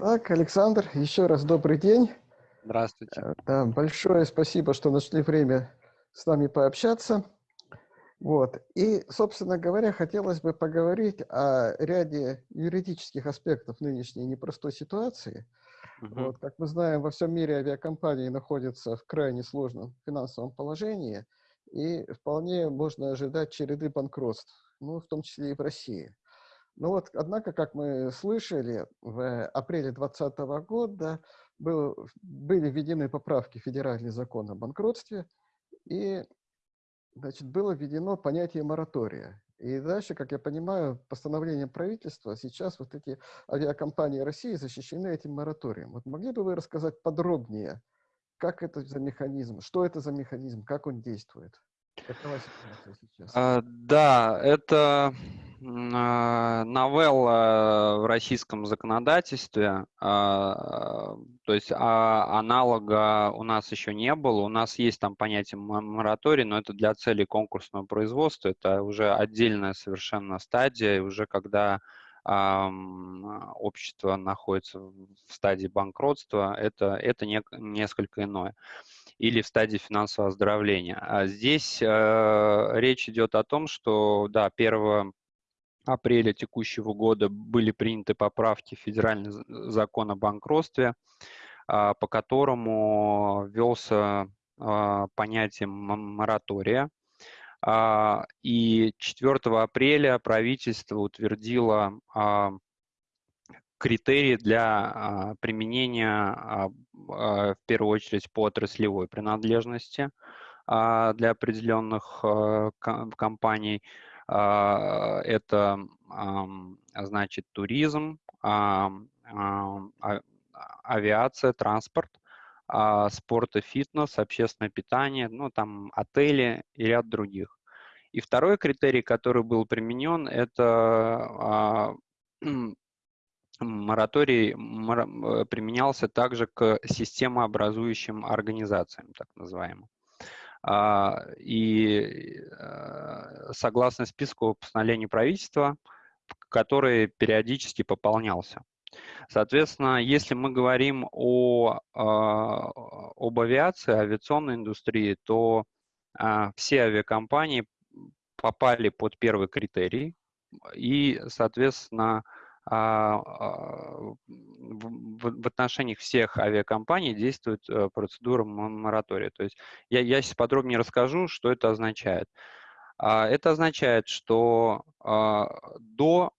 Так, Александр, еще раз добрый день. Здравствуйте. Э, да, большое спасибо, что нашли время с нами пообщаться. Вот. И, собственно говоря, хотелось бы поговорить о ряде юридических аспектов нынешней непростой ситуации. Угу. Вот, как мы знаем, во всем мире авиакомпании находятся в крайне сложном финансовом положении, и вполне можно ожидать череды банкротств, ну, в том числе и в России. Ну вот, однако, как мы слышали, в апреле 2020 года был, были введены поправки в федеральный закон о банкротстве, и значит, было введено понятие моратория. И дальше, как я понимаю, постановлением правительства сейчас вот эти авиакомпании России защищены этим мораторием. Вот могли бы вы рассказать подробнее, как это за механизм, что это за механизм, как он действует? А, да, это новелла в российском законодательстве, а, то есть а, аналога у нас еще не было. У нас есть там понятие мораторий, но это для целей конкурсного производства, это уже отдельная совершенно стадия, уже когда общество находится в стадии банкротства, это, это не, несколько иное или в стадии финансового оздоровления. А здесь э, речь идет о том, что, да, 1 апреля текущего года были приняты поправки в федеральный закон о банкротстве, э, по которому ввелся э, понятие моратория. Э, и 4 апреля правительство утвердило критерии для а, применения а, а, в первую очередь по отраслевой принадлежности для определенных компаний. Это значит туризм, авиация, транспорт, спорт и фитнес, общественное питание, ну там отели и ряд других. И второй критерий, который был применен, это мораторий применялся также к системообразующим организациям, так называемым. А, и э, согласно списку постановлений правительства, который периодически пополнялся. Соответственно, если мы говорим о, а, об авиации, авиационной индустрии, то а, все авиакомпании попали под первый критерий, и, соответственно, а, а, в отношении всех авиакомпаний действует э, процедура моратория. То есть я, я сейчас подробнее расскажу, что это означает. А, это означает, что до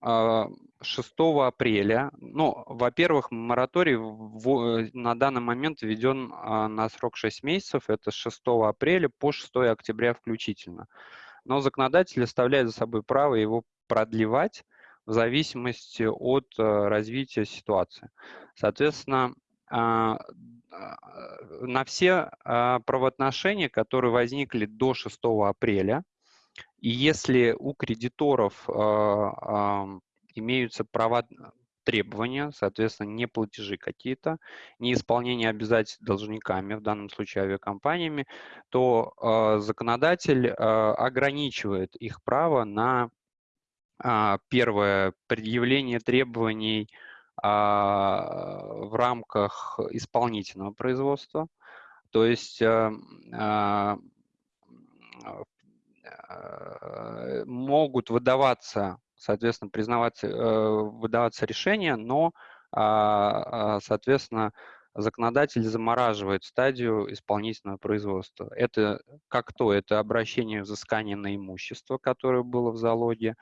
6 апреля, ну, во-первых, мораторий в, на данный момент введен на срок 6 месяцев, это с 6 апреля по 6 октября включительно. Но законодатель оставляет за собой право его продлевать в зависимости от э, развития ситуации. Соответственно, а, а, на все а, правоотношения, которые возникли до 6 апреля, и если у кредиторов имеются права требования, соответственно, не платежи какие-то, не исполнение обязательств должниками, в данном случае авиакомпаниями, то законодатель ограничивает их право на первое, предъявление требований а, в рамках исполнительного производства. То есть э, а, могут выдаваться, соответственно, признаваться, э, выдаваться решения, но, соответственно, законодатель замораживает стадию исполнительного производства. Это как то? Это обращение взыскания на имущество, которое было в залоге,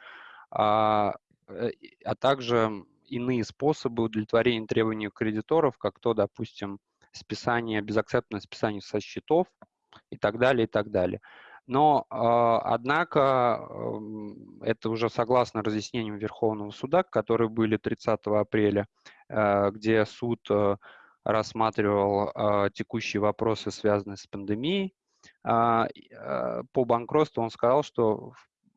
а, э, а также иные способы удовлетворения требований кредиторов, как то, допустим, списание, безакцептное списание со счетов и так далее, и так далее. Но, а, однако, это уже согласно разъяснениям Верховного суда, которые были 30 апреля, э, где суд э, рассматривал текущие вопросы, связанные с пандемией, а, по банкротству он сказал, что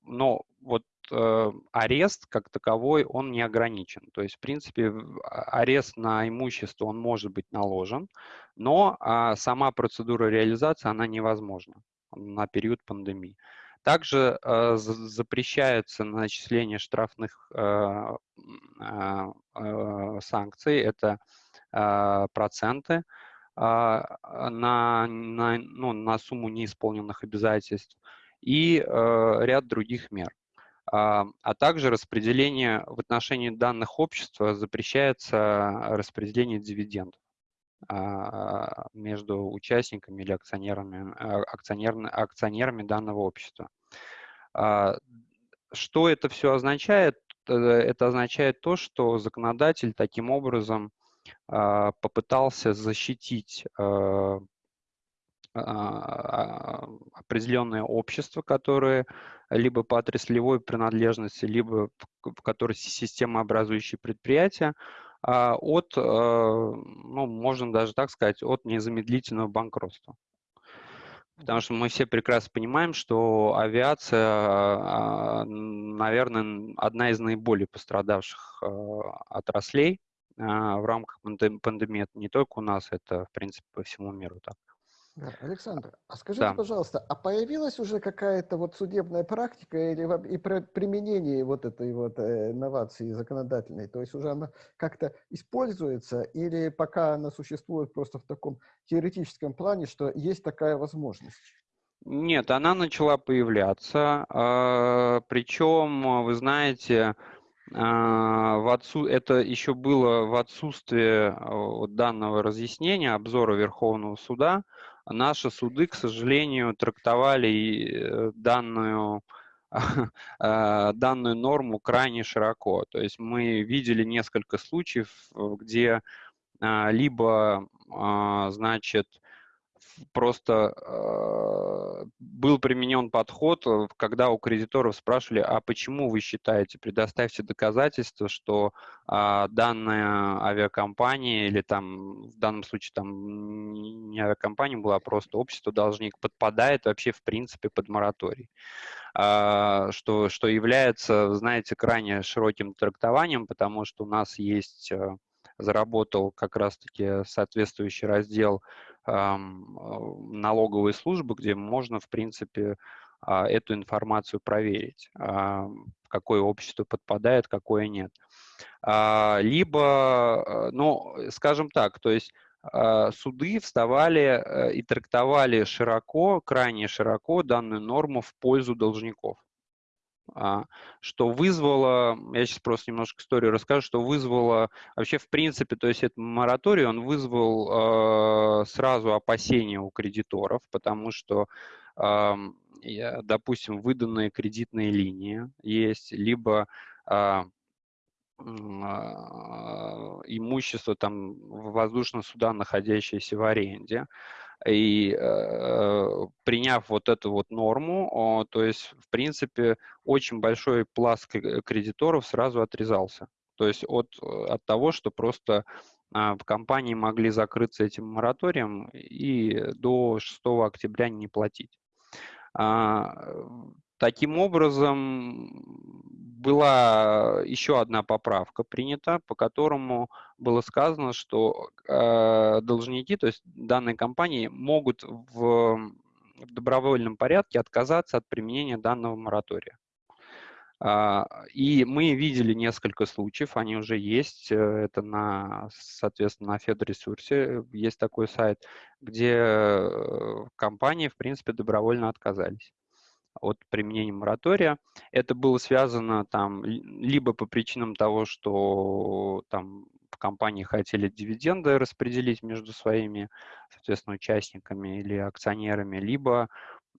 но вот э, арест как таковой, он не ограничен. То есть, в принципе, а, арест на имущество, он может быть наложен, но э, сама процедура реализации, она невозможна на период пандемии. Также э, запрещается начисление штрафных э, санкций, это проценты на, на, ну, на сумму неисполненных обязательств и ряд других мер. А, а также распределение в отношении данных общества запрещается распределение дивидендов а, между участниками или акционерами, а, акционерами, акционерами данного общества. Что это все означает? Э, это означает то, что законодатель таким образом попытался защитить определенное общество, которое либо по отраслевой принадлежности, либо в которой системообразующие предприятия, а, от, э, ну, можно даже так сказать, от незамедлительного банкротства. Потому что мы все прекрасно понимаем, что авиация, а, наверное, одна из наиболее пострадавших отраслей в рамках пандемии. Это не только у нас, это, в принципе, по всему миру так. Александр, а скажите, да. пожалуйста, а появилась уже какая-то вот судебная практика или и применение вот этой вот э, инновации законодательной? То есть уже она как-то используется или пока она существует просто в таком теоретическом плане, что есть такая возможность? Нет, она начала появляться, а, причем, вы знаете, а, в отсу... это еще было в отсутствие данного разъяснения, обзора Верховного суда, наши суды, к сожалению, трактовали э, данную, а, данную норму крайне широко. То есть мы видели несколько случаев, где а, либо, а, значит, просто э, был применен подход, э, когда у кредиторов спрашивали, а почему вы считаете, предоставьте доказательства, что э, данная авиакомпания или там в данном случае там не авиакомпания была, а просто общество должник подпадает вообще в принципе под мораторий. Э, что, что является, знаете, крайне широким трактованием, потому что у нас есть... Э, заработал как раз-таки соответствующий раздел налоговой службы, где можно, в принципе, а, эту информацию проверить, в какое общество подпадает, какое нет. А, либо, э, ну, скажем так, то есть а, суды вставали э, и трактовали широко, крайне широко данную норму в пользу должников. А, что вызвало, я сейчас просто немножко историю расскажу, что вызвало вообще в принципе, то есть этот мораторий, он вызвал э, сразу опасения у кредиторов, потому что, э, допустим, выданные кредитные линии есть, либо э, имущество там воздушного суда, находящееся в аренде, и э, приняв вот эту вот норму, то есть, в принципе, очень большой пласт кредиторов сразу отрезался. То есть от, от того, что просто э, в компании могли закрыться этим мораторием и до 6 октября не платить. А, таким образом, была еще одна поправка принята, по которому было сказано, что э, должники, то есть данные компании, могут в, в добровольном порядке отказаться от применения данного моратория. Uh, и мы видели несколько случаев, они уже есть, э, это на, соответственно, на Федресурсе есть такой сайт, где э, компании, в принципе, добровольно отказались от применения моратория. Это было связано там либо по причинам того, что там компании хотели дивиденды распределить между своими, соответственно, участниками или акционерами, либо,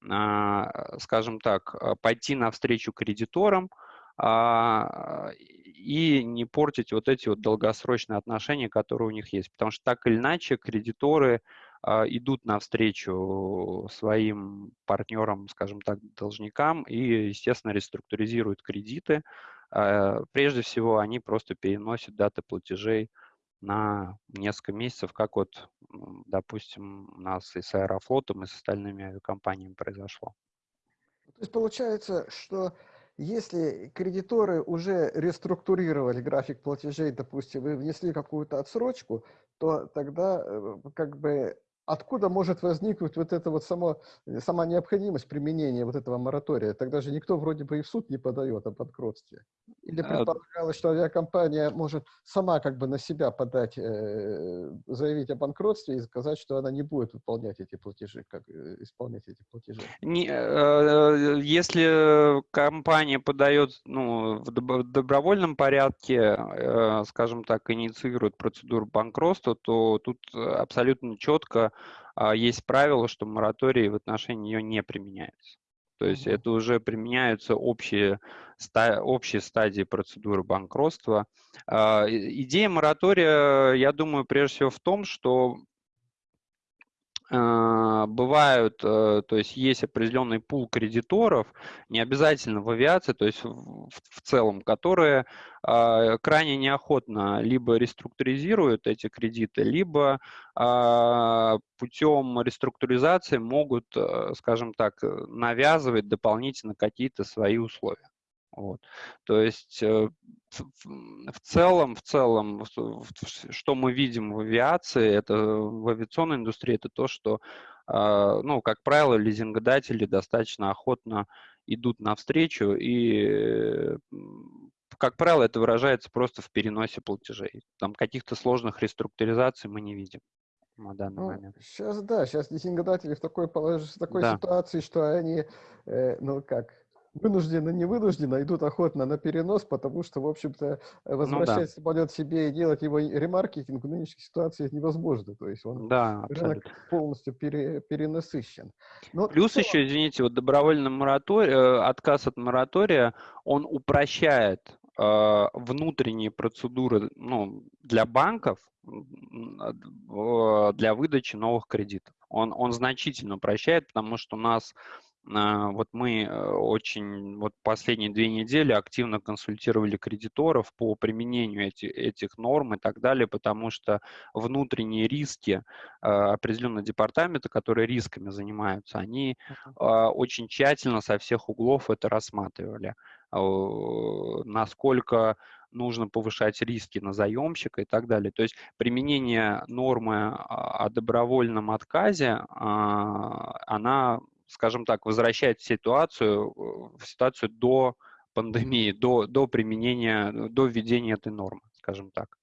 а, скажем так, пойти навстречу кредиторам, а, и не портить вот эти вот долгосрочные отношения, которые у них есть. Потому что так или иначе кредиторы а, идут навстречу своим партнерам, скажем так, должникам и, естественно, реструктуризируют кредиты. А, прежде всего, они просто переносят даты платежей на несколько месяцев, как вот, допустим, у нас и с Аэрофлотом, и с остальными авиакомпаниями произошло. То есть получается, что если кредиторы уже реструктурировали график платежей, допустим, вы внесли какую-то отсрочку, то тогда э, как бы откуда может возникнуть вот эта вот само, сама необходимость применения вот этого моратория? Тогда же никто вроде бы и в суд не подает о банкротстве. Или предполагалось, что авиакомпания может сама как бы на себя подать, э, заявить о банкротстве и сказать, что она не будет выполнять эти платежи, как э, исполнять эти платежи? Не, э, если компания подает ну, в добровольном порядке, э, скажем так, инициирует процедуру банкротства, то тут абсолютно четко а, есть правило, что мораторий в отношении ее не применяется. То есть это уже применяются общие, ста, общие стадии процедуры банкротства. А, идея моратория, я думаю, прежде всего в том, что а, бывают, э, то есть есть определенный пул кредиторов, не обязательно в авиации, то есть в, целом, которые а, крайне неохотно либо реструктуризируют эти кредиты, либо а, путем реструктуризации могут, э, скажем так, навязывать дополнительно какие-то свои условия. Вот. То есть э, в целом, в целом, что мы видим в авиации, это в авиационной индустрии, это то, что, а, ну, как правило, лизингодатели достаточно охотно идут навстречу, и, как правило, это выражается просто в переносе платежей. Там каких-то сложных реструктуризаций мы не видим на данный ну, момент. Сейчас, да, сейчас лизингодатели в такой, в такой да. ситуации, что они, э, ну как, вынужденно, не вынужденно идут охотно на перенос, потому что, в общем-то, возвращать ну, да. самолет себе и делать его ремаркетинг в нынешней ситуации невозможно. То есть он да, рынок полностью пере, перенасыщен. Но Плюс что... еще, извините, вот добровольный мораторий, э, отказ от моратория, он упрощает э, внутренние процедуры ну, для банков для выдачи новых кредитов. Он, он значительно упрощает, потому что у нас а, вот мы э, очень, вот последние две недели активно консультировали кредиторов по применению эти, этих норм и так далее, потому что внутренние риски а, определенного департамента, которые рисками занимаются, они а, очень тщательно со всех углов это рассматривали. Насколько нужно повышать риски на заемщика и так далее. То есть применение нормы о добровольном отказе, она скажем так, возвращает ситуацию в ситуацию до пандемии, до, до применения, до введения этой нормы, скажем так.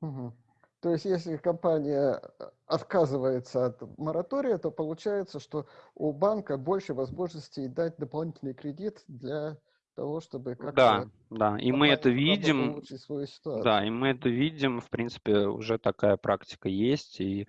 Угу. То есть, если компания э, отказывается от моратория, то получается, что у банка больше возможностей дать дополнительный кредит для того, чтобы как-то... Да, да, и мы это видим. Да, и мы это видим, в принципе, уже такая практика есть. И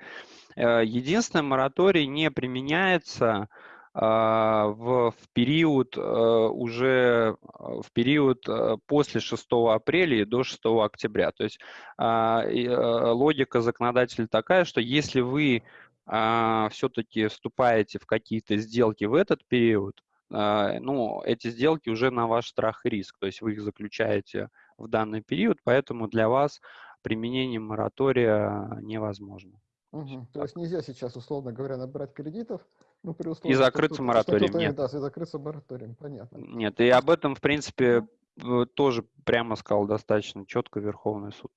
э, единственное, мораторий не применяется в, в период а, уже а, в период после 6 апреля и до 6 октября. То есть логика законодателя такая, что если вы все-таки вступаете в какие-то сделки в этот период, ну, эти сделки уже на ваш страх и риск, то есть вы их заключаете в данный период, поэтому для вас применение моратория невозможно. Угу. То есть нельзя сейчас, условно говоря, набрать кредитов, ну, при условии, и закрыться мораторием, нет. Да, и закрыться мораторием, понятно. Нет, и об этом, в принципе, тоже прямо сказал достаточно четко Верховный суд.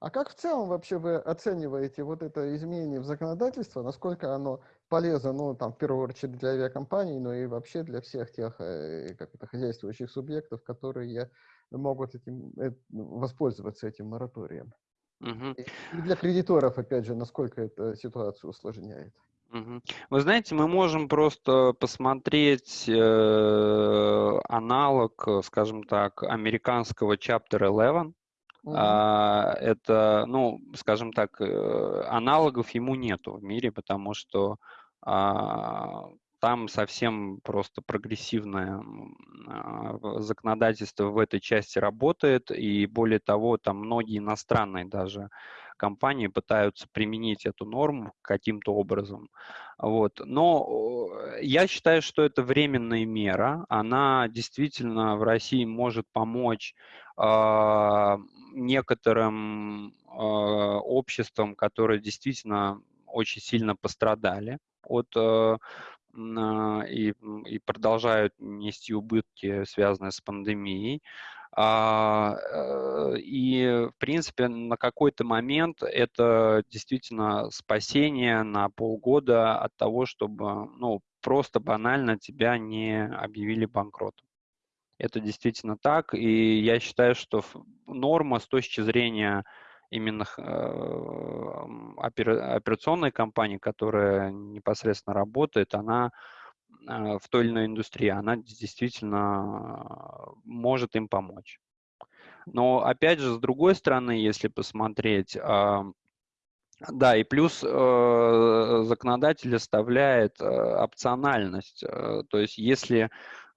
А как в целом вообще вы оцениваете вот это изменение в законодательство, насколько оно полезно, ну, там, в первую очередь для авиакомпаний, но и вообще для всех тех, э, как это, хозяйствующих субъектов, которые могут этим, э, воспользоваться этим мораторием? Угу. И для кредиторов, опять же, насколько это ситуацию усложняет? Вы знаете, мы можем просто посмотреть э, аналог, скажем так, американского Chapter 11. Угу. А, это, ну, скажем так, э, аналогов ему нету в мире, потому что а, там совсем просто прогрессивное а, законодательство в этой части работает, и более того, там многие иностранные даже компании пытаются применить эту норму каким-то образом. Вот. Но я считаю, что это временная мера. Она действительно в России может помочь э, некоторым э, обществам, которые действительно очень сильно пострадали от э, и, и продолжают нести убытки, связанные с пандемией. А, э, и, в принципе, на какой-то момент это действительно спасение на полгода от того, чтобы ну, просто банально тебя не объявили банкротом. Это действительно так, и я считаю, что норма с точки зрения именно э, операционной компании, которая непосредственно работает, она в той или иной индустрии, она действительно может им помочь. Но опять же, с другой стороны, если посмотреть, да, и плюс э, законодатель оставляет опциональность. То есть если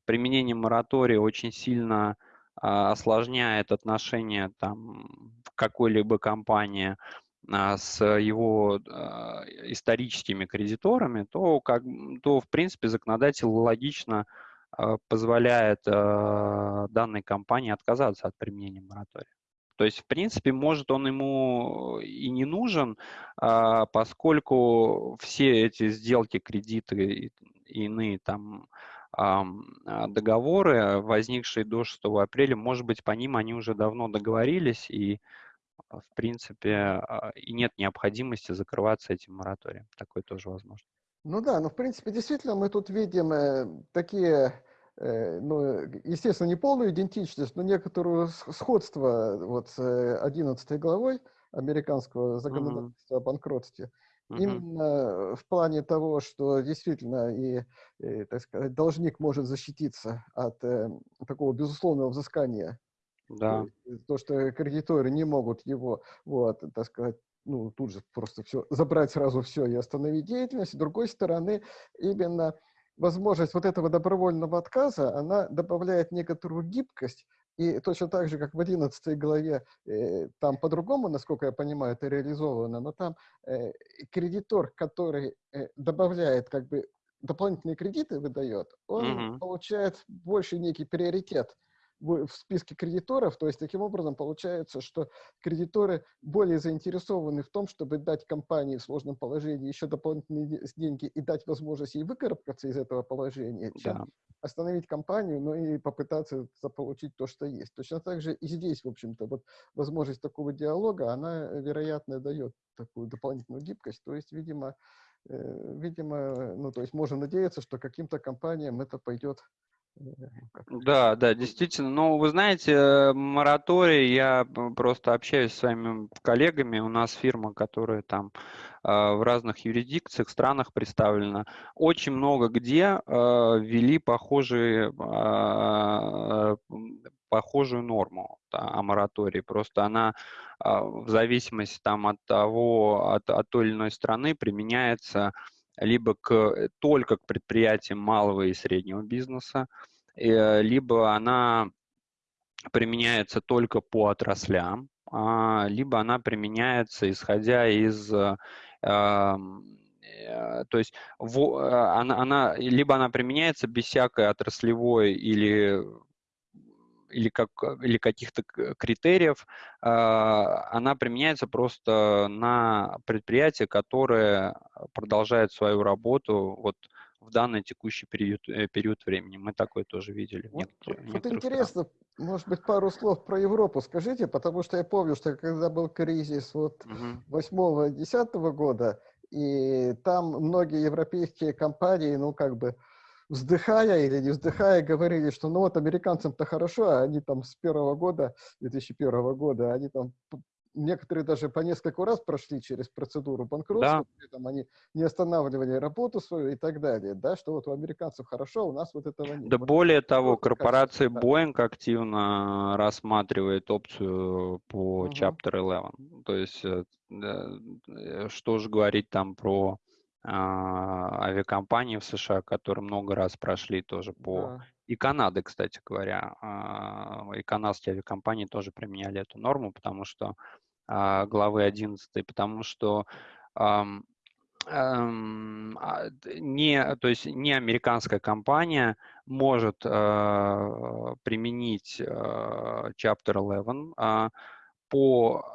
применение моратория очень сильно а, осложняет отношения там какой-либо компании а, с его а, историческими кредиторами, то, как, то в принципе законодатель логично позволяет данной компании отказаться от применения моратория. То есть, в принципе, может он ему и не нужен, поскольку все эти сделки, кредиты и иные там а, договоры, возникшие до 6 апреля, может быть, по ним они уже давно договорились, и, а, в принципе, а, и нет необходимости закрываться этим мораторием. Такое тоже возможно. Ну да, но, в принципе, действительно, мы тут видим э, такие э, ну, естественно, не полную идентичность, но некоторую сходство вот с 11 э, главой американского законодательства mm-hmm. о банкротстве. Угу. Именно в плане того, что действительно и, и так сказать, должник может защититься от э, такого безусловного взыскания. Да. То, то, что кредиторы не могут его, вот, так сказать, ну, тут же просто все, забрать сразу все и остановить деятельность. С другой стороны, именно возможность вот этого добровольного отказа, она добавляет некоторую гибкость и точно так же, как в 11 главе, э, там по-другому, насколько я понимаю, это реализовано, но там э, кредитор, который э, добавляет как бы дополнительные кредиты, выдает, он mm-hmm. получает больше некий приоритет в списке кредиторов, то есть таким образом получается, что кредиторы более заинтересованы в том, чтобы дать компании в сложном положении еще дополнительные деньги и дать возможность ей выкарабкаться из этого положения, чем да. остановить компанию, но и попытаться заполучить то, что есть. Точно так же и здесь, в общем-то, вот возможность такого диалога, она, вероятно, дает такую дополнительную гибкость, то есть, видимо, э, видимо, ну, то есть можно надеяться, что каким-то компаниям это пойдет да, да, действительно. Ну, вы знаете, мораторий, я просто общаюсь с своими коллегами, у нас фирма, которая там а, в разных юрисдикциях, странах представлена, очень много где а, ввели похожие, а, похожую норму о моратории. Просто она в зависимости там от того, от, от той или иной страны применяется либо к, только к предприятиям малого и среднего бизнеса, э, либо она применяется только по отраслям, а, либо она применяется исходя из э, э, то есть она, она, либо она применяется без всякой отраслевой или или, как, или каких-то критериев, а, она применяется просто на предприятия, которые продолжают свою работу вот в данный текущий период, э, период времени. Мы такое тоже видели. Вот, вот интересно, может быть, пару слов про Европу скажите, потому что я помню, что когда был кризис вот угу. 8-10 года, и там многие европейские компании, ну, как бы, вздыхая или не вздыхая, говорили, что ну вот американцам-то хорошо, а они там с первого года, 2001 года, они там некоторые даже по несколько раз прошли через процедуру банкротства, да. при этом они не останавливали работу свою и так далее, да, что вот у американцев хорошо, у нас вот этого нет. Да более того, корпорация кажется, Boeing да. активно рассматривает опцию по угу. Chapter 11, то есть э, э, что же говорить там про авиакомпании в США, которые много раз прошли тоже по... Да. И Канады, кстати говоря, а, и канадские авиакомпании тоже применяли эту норму, потому что а, главы 11, потому что не, то есть не американская компания может применить Chapter 11 по,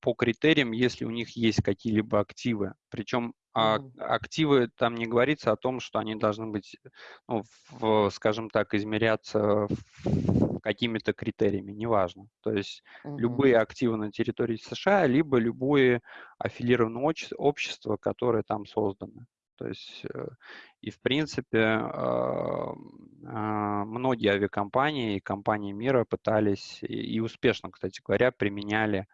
по критериям, если у них есть какие-либо активы. Причем А активы, там не говорится о том, что они должны быть, ну, в, скажем так, измеряться какими-то критериями, неважно. То есть угу. любые активы на территории США, либо любое аффилированное общество, которое там создано. То есть, э, и в принципе, а, а, многие авиакомпании и компании мира пытались, и успешно, кстати говоря, применяли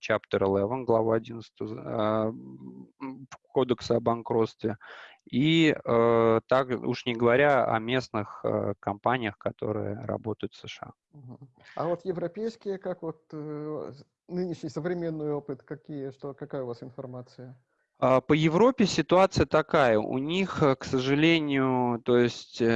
Chapter 11, глава 11 э, Кодекса о банкротстве. И э, так уж не говоря о местных э, компаниях, которые работают в США. А вот европейские, как вот нынешний современный опыт, какие, что, какая у вас информация? А, по Европе ситуация такая. У них, э, к сожалению, то есть, э,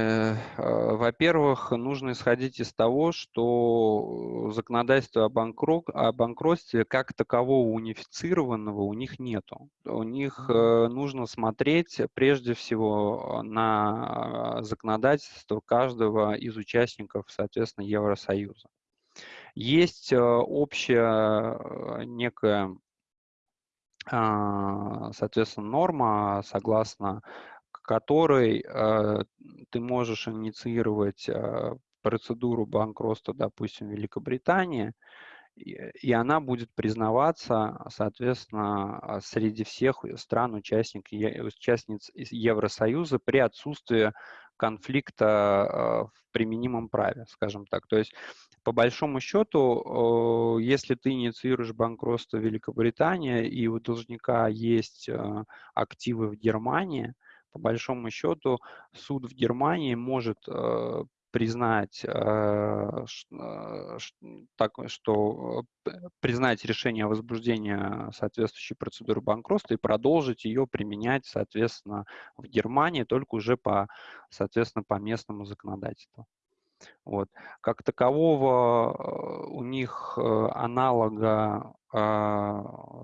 э, во-первых, нужно исходить из того, что законодательство о, банкрот, о банкротстве как такового унифицированного у них нету. У них э, нужно смотреть прежде всего на законодательство каждого из участников, соответственно, Евросоюза. Есть общая некая а, соответственно, норма, согласно которой э, ты можешь инициировать э, процедуру банкротства, допустим, Великобритании, и, она будет признаваться, соответственно, среди всех стран участник, участниц Евросоюза при отсутствии конфликта э, в применимом праве, скажем так. То есть по большому счету, если ты инициируешь банкротство Великобритании, и у должника есть э, активы в Германии, по большому счету суд в Германии может э, признать, э, так, что признать решение о возбуждении соответствующей процедуры банкротства и продолжить ее применять, соответственно, в Германии, только уже по, соответственно, по местному законодательству. Вот. Как такового э, у них э, аналога,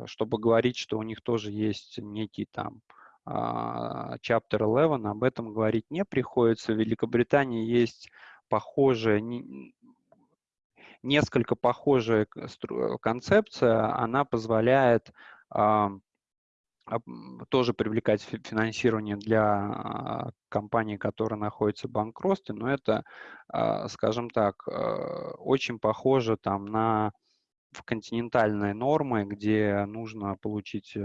чтобы говорить, что у них тоже есть некий там Chapter 11, об этом говорить не приходится. В Великобритании есть похожая, несколько похожая концепция, она позволяет тоже привлекать финансирование для а, компании, которая находится в банкротстве, но это, а, скажем так, очень похоже там на континентальные нормы, где нужно получить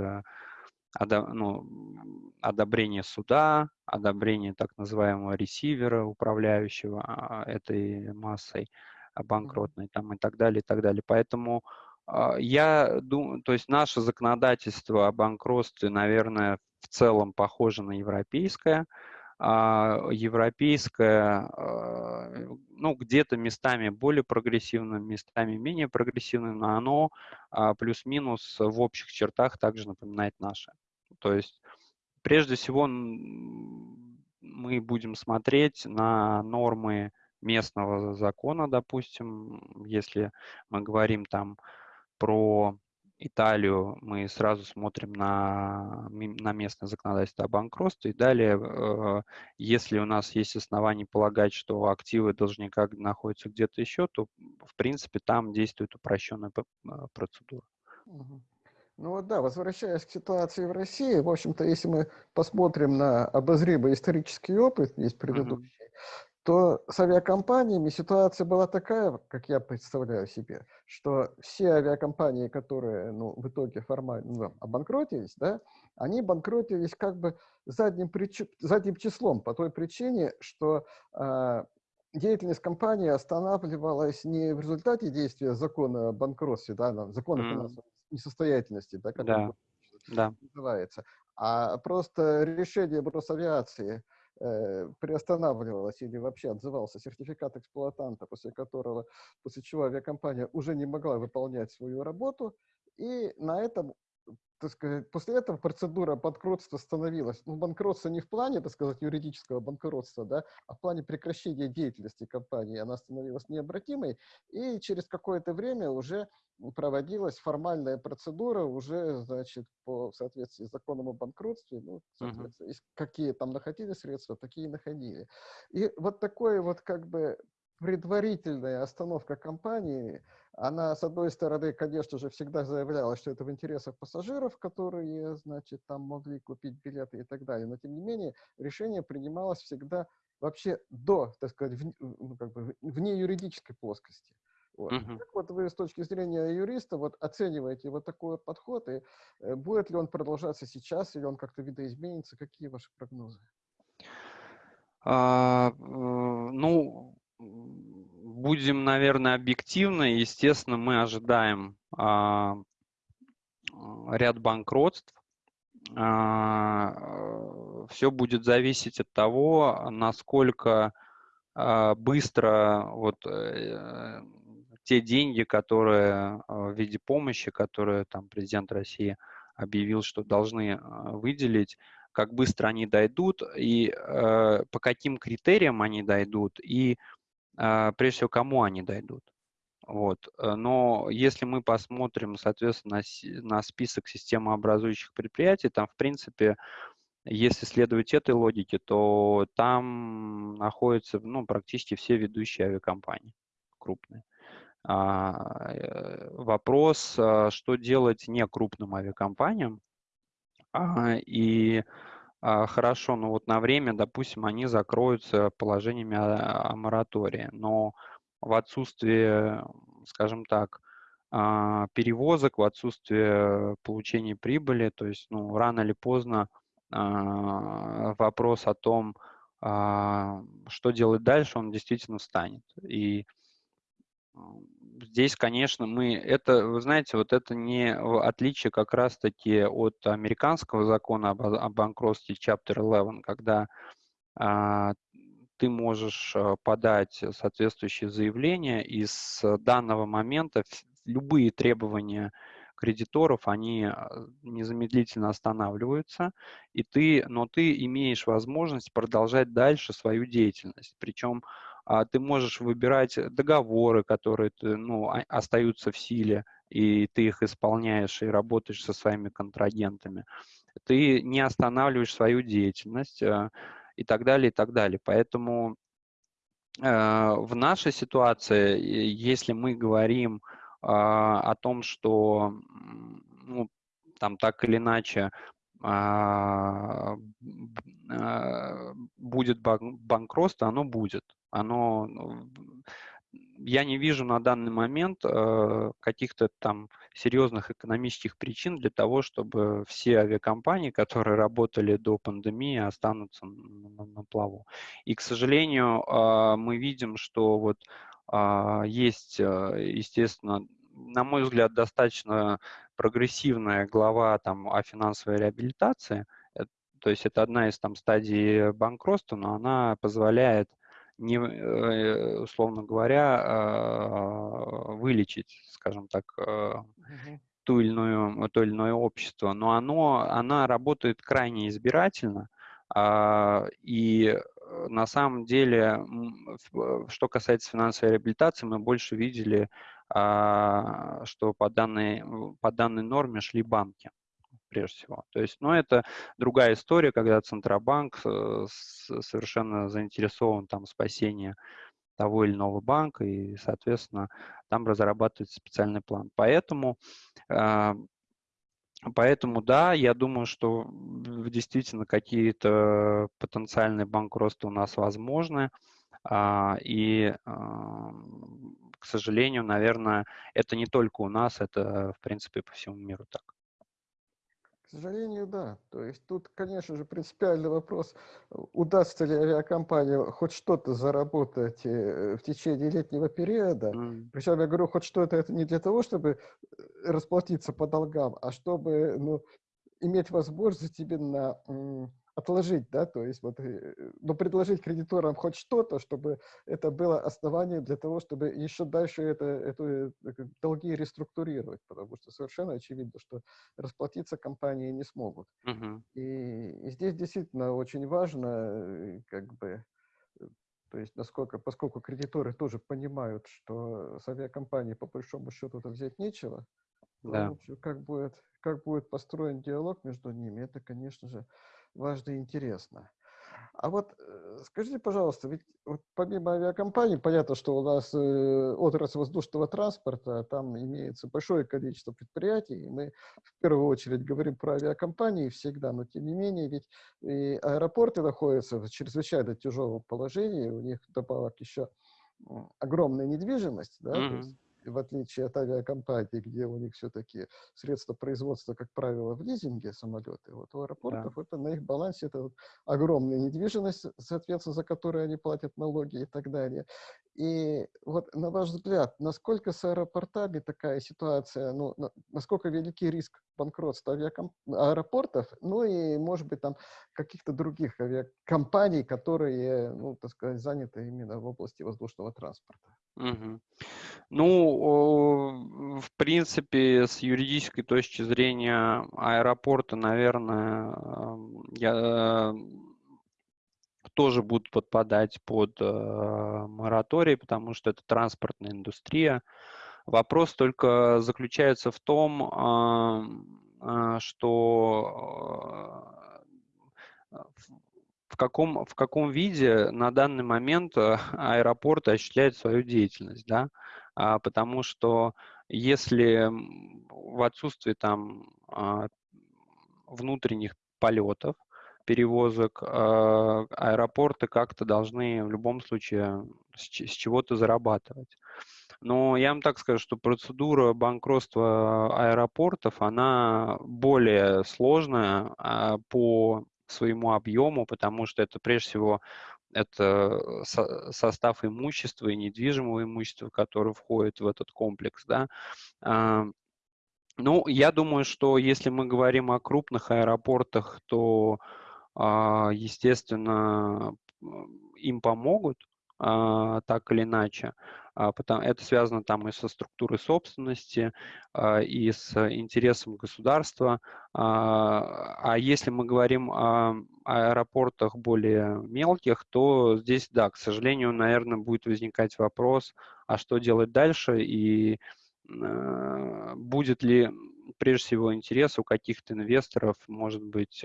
ну, одобрение суда, одобрение так называемого ресивера, управляющего а, этой массой банкротной там, и так далее, и так далее. Поэтому а, я думаю, то есть наше законодательство о банкротстве, наверное, в целом похоже на европейское. А европейское, а, ну, где-то местами более прогрессивным, местами менее прогрессивным, но оно а, плюс-минус в общих чертах также напоминает наше. То есть, прежде всего, мы будем смотреть на нормы местного закона, допустим, если мы говорим там про Италию мы сразу смотрим на, на местное законодательство о банкротстве. И далее, э, если у нас есть основания полагать, что активы должника находятся где-то еще, то, в принципе, там действует упрощенная э, процедура. Ну вот да, возвращаясь к ситуации в России, в общем-то, если мы посмотрим на обозримый исторический опыт, есть предыдущий, то с авиакомпаниями ситуация была такая, как я представляю себе, что все авиакомпании, которые ну, в итоге формально ну, обанкротились, да, они банкротились как бы задним, прич... задним числом по той причине, что э, деятельность компании останавливалась не в результате действия закона о банкротстве, да, закона mm. финансовой несостоятельности, да, как да. да. называется, а просто решение Бросавиации – э, приостанавливалось или вообще отзывался сертификат эксплуатанта, после которого, после чего авиакомпания уже не могла выполнять свою работу, и на этом так сказать, после этого процедура банкротства становилась, ну, банкротство не в плане, так сказать, юридического банкротства, да, а в плане прекращения деятельности компании, она становилась необратимой, и через какое-то время уже проводилась формальная процедура уже, значит, по в соответствии с законом о банкротстве, ну, соответственно, uh -huh. какие там находили средства, такие находили. И вот такое вот как бы предварительная остановка компании, она, с одной стороны, конечно же, всегда заявляла, что это в интересах пассажиров, которые, значит, там могли купить билеты и так далее, но, тем не менее, решение принималось всегда вообще до, так сказать, в, ну, как бы, вне юридической плоскости. Вот. Uh-huh. Как вот вы с точки зрения юриста вот оцениваете вот такой подход, и э, будет ли он продолжаться сейчас, или он как-то видоизменится? Какие ваши прогнозы? А, э, ну, будем, наверное, объективны. Естественно, мы ожидаем а, ряд банкротств. А, все будет зависеть от того, насколько а, быстро вот э, те деньги, которые в виде помощи, которые там президент России объявил, что должны выделить, как быстро они дойдут и э, по каким критериям они дойдут и а, прежде всего, кому они дойдут. Вот. Э, но если мы посмотрим, соответственно, на список системообразующих предприятий, там, в принципе, если следовать этой логике, то там находятся ну, практически все ведущие авиакомпании крупные. А, э, вопрос, а, что делать не крупным авиакомпаниям, а, и а, хорошо, но вот на время, допустим, они закроются положениями о, о моратории, но в отсутствие, скажем так, а, перевозок, в отсутствие получения прибыли, то есть, ну, рано или поздно а, вопрос о том, что делать дальше, он действительно встанет. И здесь, конечно, мы это, вы знаете, вот это не отличие как раз-таки от американского закона об, о банкротстве Chapter 11, когда а, ты можешь а, подать соответствующее заявление, и с данного момента любые требования кредиторов, они а, незамедлительно останавливаются, и ты, но ты имеешь возможность продолжать дальше свою деятельность. Причем ты можешь выбирать договоры, которые ну, остаются в силе, и ты их исполняешь и работаешь со своими контрагентами. Ты не останавливаешь свою деятельность э, и так далее, и так далее. Поэтому э, в нашей ситуации, если мы говорим а, о том, что ну, там так или иначе а, будет банкротство, оно будет оно, ну, я не вижу на данный момент э, каких-то там серьезных экономических причин для того, чтобы все авиакомпании, которые работали до пандемии, останутся на, на плаву. И, к сожалению, э, мы видим, что вот э, есть, естественно, на мой взгляд, достаточно прогрессивная глава там о финансовой реабилитации. То есть это одна из там стадий банкротства, но она позволяет не, э, условно говоря, а, вылечить, скажем так, угу. ту или иную, то или иное общество, но оно, она работает крайне избирательно, а, и э, на самом деле, что касается финансовой реабилитации, мы больше видели, что по данной, по данной норме шли банки прежде всего. То есть, ну, это другая история, когда Центробанк э, совершенно заинтересован там в спасении того или иного банка, и, соответственно, там разрабатывается специальный план. Поэтому, а, поэтому да, я думаю, что действительно какие-то потенциальные банкротства у нас возможны, а, и, а, к сожалению, наверное, это не только у нас, это, в принципе, по всему миру так. К сожалению, да. То есть тут, конечно же, принципиальный вопрос, удастся ли авиакомпании хоть что-то заработать э, в течение летнего периода. Mm. Причем я говорю, хоть что-то это не для того, чтобы э, расплатиться по долгам, а чтобы ну, иметь возможность именно отложить, да, то есть вот, э, но предложить кредиторам хоть что-то, чтобы это было основанием для того, чтобы еще дальше это, это, это долги реструктурировать, потому что совершенно очевидно, что расплатиться компании не смогут. Uh -huh. и, и здесь действительно очень важно, э, как бы, э, то есть насколько, поскольку кредиторы тоже понимают, что с авиакомпанией по большому счету это взять нечего, да. то, как будет, как будет построен диалог между ними, это, конечно же, важно и интересно. А вот э, скажите, пожалуйста, ведь вот помимо авиакомпаний, понятно, что у нас э, отрасль воздушного транспорта, там имеется большое количество предприятий, и мы в первую очередь говорим про авиакомпании всегда, но тем не менее, ведь и аэропорты находятся в чрезвычайно тяжелом положении, у них добавок еще огромная недвижимость, да, mm-hmm. то есть в отличие от авиакомпаний, где у них все-таки средства производства, как правило, в лизинге самолеты, вот у аэропортов да. это на их балансе это вот огромная недвижимость, соответственно, за которую они платят налоги и так далее. И вот на ваш взгляд, насколько с аэропортами такая ситуация, ну, на, насколько великий риск банкротства авиакомп... аэропортов, ну и, может быть, там каких-то других авиакомпаний, которые, ну, так сказать, заняты именно в области воздушного транспорта? Угу. Ну, в принципе, с юридической точки зрения аэропорта, наверное, я тоже будут подпадать под э, мораторий, потому что это транспортная индустрия. Вопрос только заключается в том, э, э, что э, в каком, в каком виде на данный момент э, аэропорты осуществляют свою деятельность, да, а, потому что если в отсутствии там а, внутренних полетов, перевозок, а, аэропорты как-то должны в любом случае с чего-то зарабатывать. Но я вам так скажу, что процедура банкротства аэропортов, она более сложная по своему объему, потому что это прежде всего это со состав имущества и недвижимого имущества, которое входит в этот комплекс. Да. Ну, я думаю, что если мы говорим о крупных аэропортах, то а, естественно, им помогут а, так или иначе. А, это связано там и со структурой собственности, и с интересом государства. А если мы говорим о аэропортах более мелких, то здесь, да, к сожалению, наверное, будет возникать вопрос, а что делать дальше, и будет ли прежде всего интерес у каких-то инвесторов, может быть,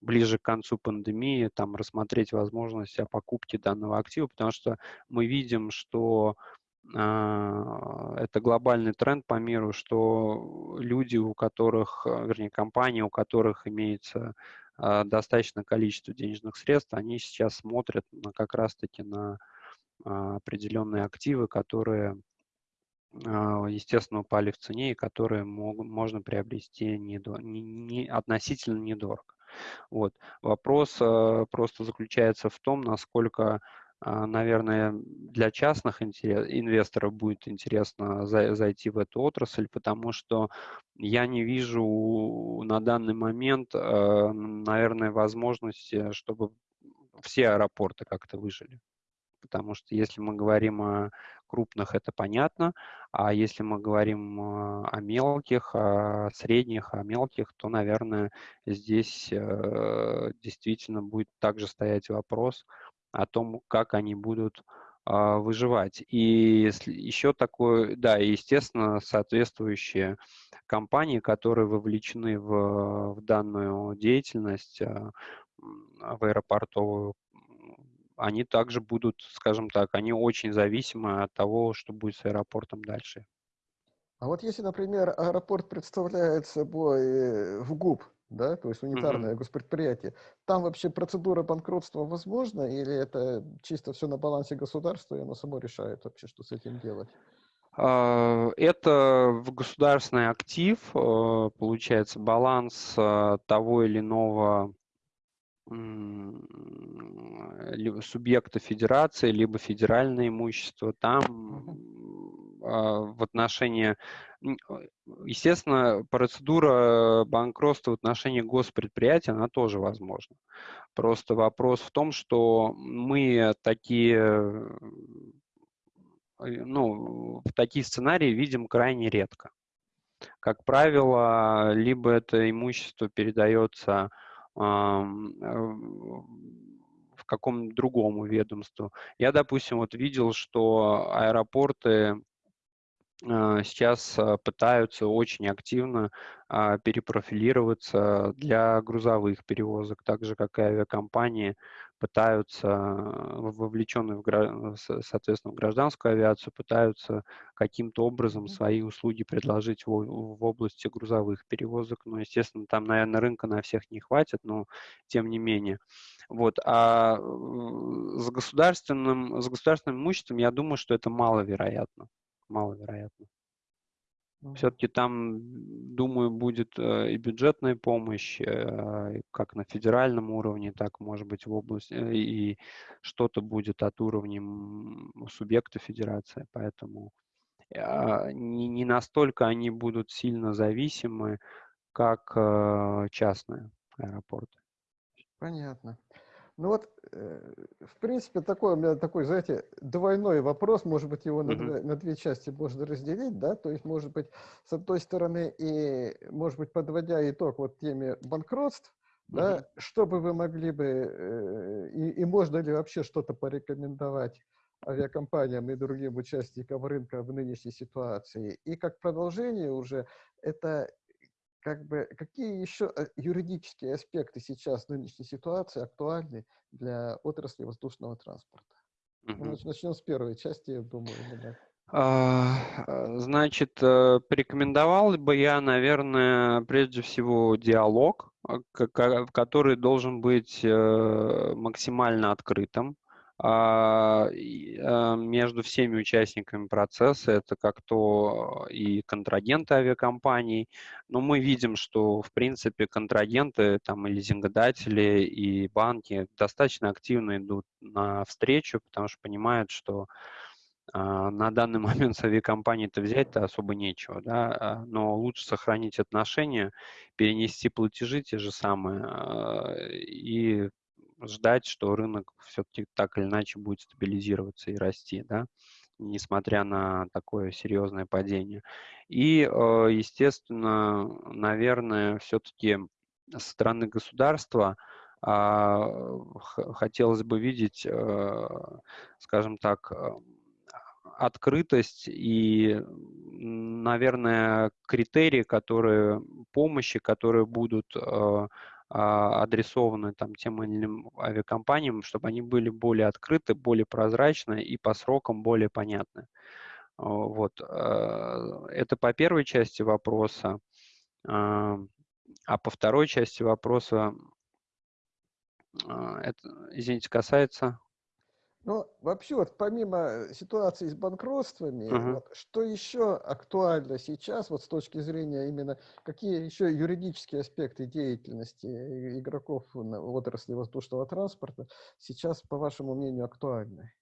ближе к концу пандемии там рассмотреть возможность о покупке данного актива, потому что мы видим, что э, это глобальный тренд по миру, что люди, у которых, э, вернее, компании, у которых имеется э, достаточное количество денежных средств, они сейчас смотрят на, как раз-таки на э, определенные активы, которые естественно, упали в цене и которые мог, можно приобрести недо, не, не, относительно недорого. Вот. Вопрос э, просто заключается в том, насколько, а, наверное, для частных инвесторов будет интересно зайти в эту отрасль, потому что я не вижу на данный момент, наверное, возможности, чтобы все аэропорты как-то выжили. Потому что если мы говорим о крупных это понятно, а если мы говорим а, о мелких, о средних, о мелких, то, наверное, здесь э, действительно будет также стоять вопрос о том, как они будут а, выживать. И еще такое, да, естественно, соответствующие компании, которые вовлечены в, в данную деятельность, а, в аэропортовую они также будут, скажем так, они очень зависимы от того, что будет с аэропортом дальше. А вот если, например, аэропорт представляет собой э, в ГУП, да, то есть унитарное mm-hmm. госпредприятие, там вообще процедура банкротства возможна или это чисто все на балансе государства, и оно само решает вообще, что с этим делать? А, это государственный актив, э, получается, баланс э, того или иного субъекта федерации, либо федеральное имущество, там а, в отношении, естественно, процедура банкротства в отношении госпредприятия, она тоже возможна. Просто вопрос в том, что мы такие, э, ну, в такие сценарии видим крайне редко. Как правило, либо это имущество передается Э, в каком другому ведомству. Я, допустим, вот видел, что аэропорты сейчас а, пытаются очень активно а, перепрофилироваться для грузовых перевозок, так же, как и авиакомпании пытаются, вовлеченные, в, соответственно, в гражданскую авиацию, пытаются каким-то образом свои услуги предложить в, в области грузовых перевозок. Но, естественно, там, наверное, рынка на всех не хватит, но тем не менее. Вот. А с государственным, с государственным имуществом, я думаю, что это маловероятно маловероятно. Все-таки там, думаю, будет э, и бюджетная помощь, э, как на федеральном уровне, так, может быть, в области, э, и что-то будет от уровня субъекта федерации. Поэтому а, не, не настолько они будут сильно зависимы, как частные аэропорты. Понятно. Ну вот, э, в принципе, такой у меня такой, знаете, двойной вопрос, может быть, его на, mm-hmm. две, на две части можно разделить, да, то есть, может быть, с одной стороны, и, может быть, подводя итог вот теме банкротств, mm-hmm. да, что бы вы могли бы, э, и, и можно ли вообще что-то порекомендовать авиакомпаниям и другим участникам рынка в нынешней ситуации. И как продолжение уже, это как бы, какие еще э, юридические аспекты сейчас нынешней ситуации актуальны для отрасли воздушного транспорта? Угу. Начнем с первой части, я думаю. Да. А, а, значит, э, порекомендовал бы я, наверное, прежде всего диалог, э, который должен быть максимально открытым. А, а, между всеми участниками процесса, это как то и контрагенты авиакомпаний, но мы видим, что, в принципе, контрагенты там, и лизингодатели, и банки достаточно активно идут на встречу, потому что понимают, что а, на данный момент с авиакомпанией-то взять-то особо нечего, да, но лучше сохранить отношения, перенести платежи те же самые и ждать, что рынок все-таки так или иначе будет стабилизироваться и расти, да, несмотря на такое серьезное падение. И, э, естественно, наверное, все-таки со стороны государства а, хотелось бы видеть, э, скажем так, э, открытость и, наверное, критерии, которые помощи, которые будут адресованы там, тем или иным авиакомпаниям, чтобы они были более открыты, более прозрачны и по срокам более понятны. Вот. А, это по первой части вопроса. А, а по второй части вопроса, это, извините, касается... Ну, вообще, вот помимо ситуации с банкротствами, uh-huh. вот, что еще актуально сейчас, вот с точки зрения именно, какие еще юридические аспекты деятельности игроков в отрасли воздушного транспорта сейчас, по вашему мнению, актуальны?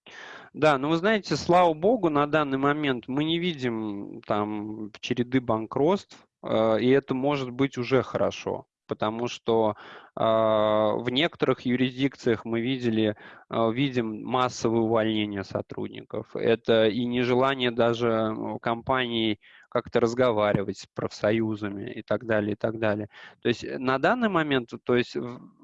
Да, ну вы знаете, слава богу, на данный момент мы не видим там череды банкротств, э, и это может быть уже хорошо потому что э, в некоторых юрисдикциях мы видели, э, видим массовое увольнение сотрудников. Это и нежелание даже компаний как-то разговаривать с профсоюзами и так далее, и так далее. То есть э, на данный момент, то есть,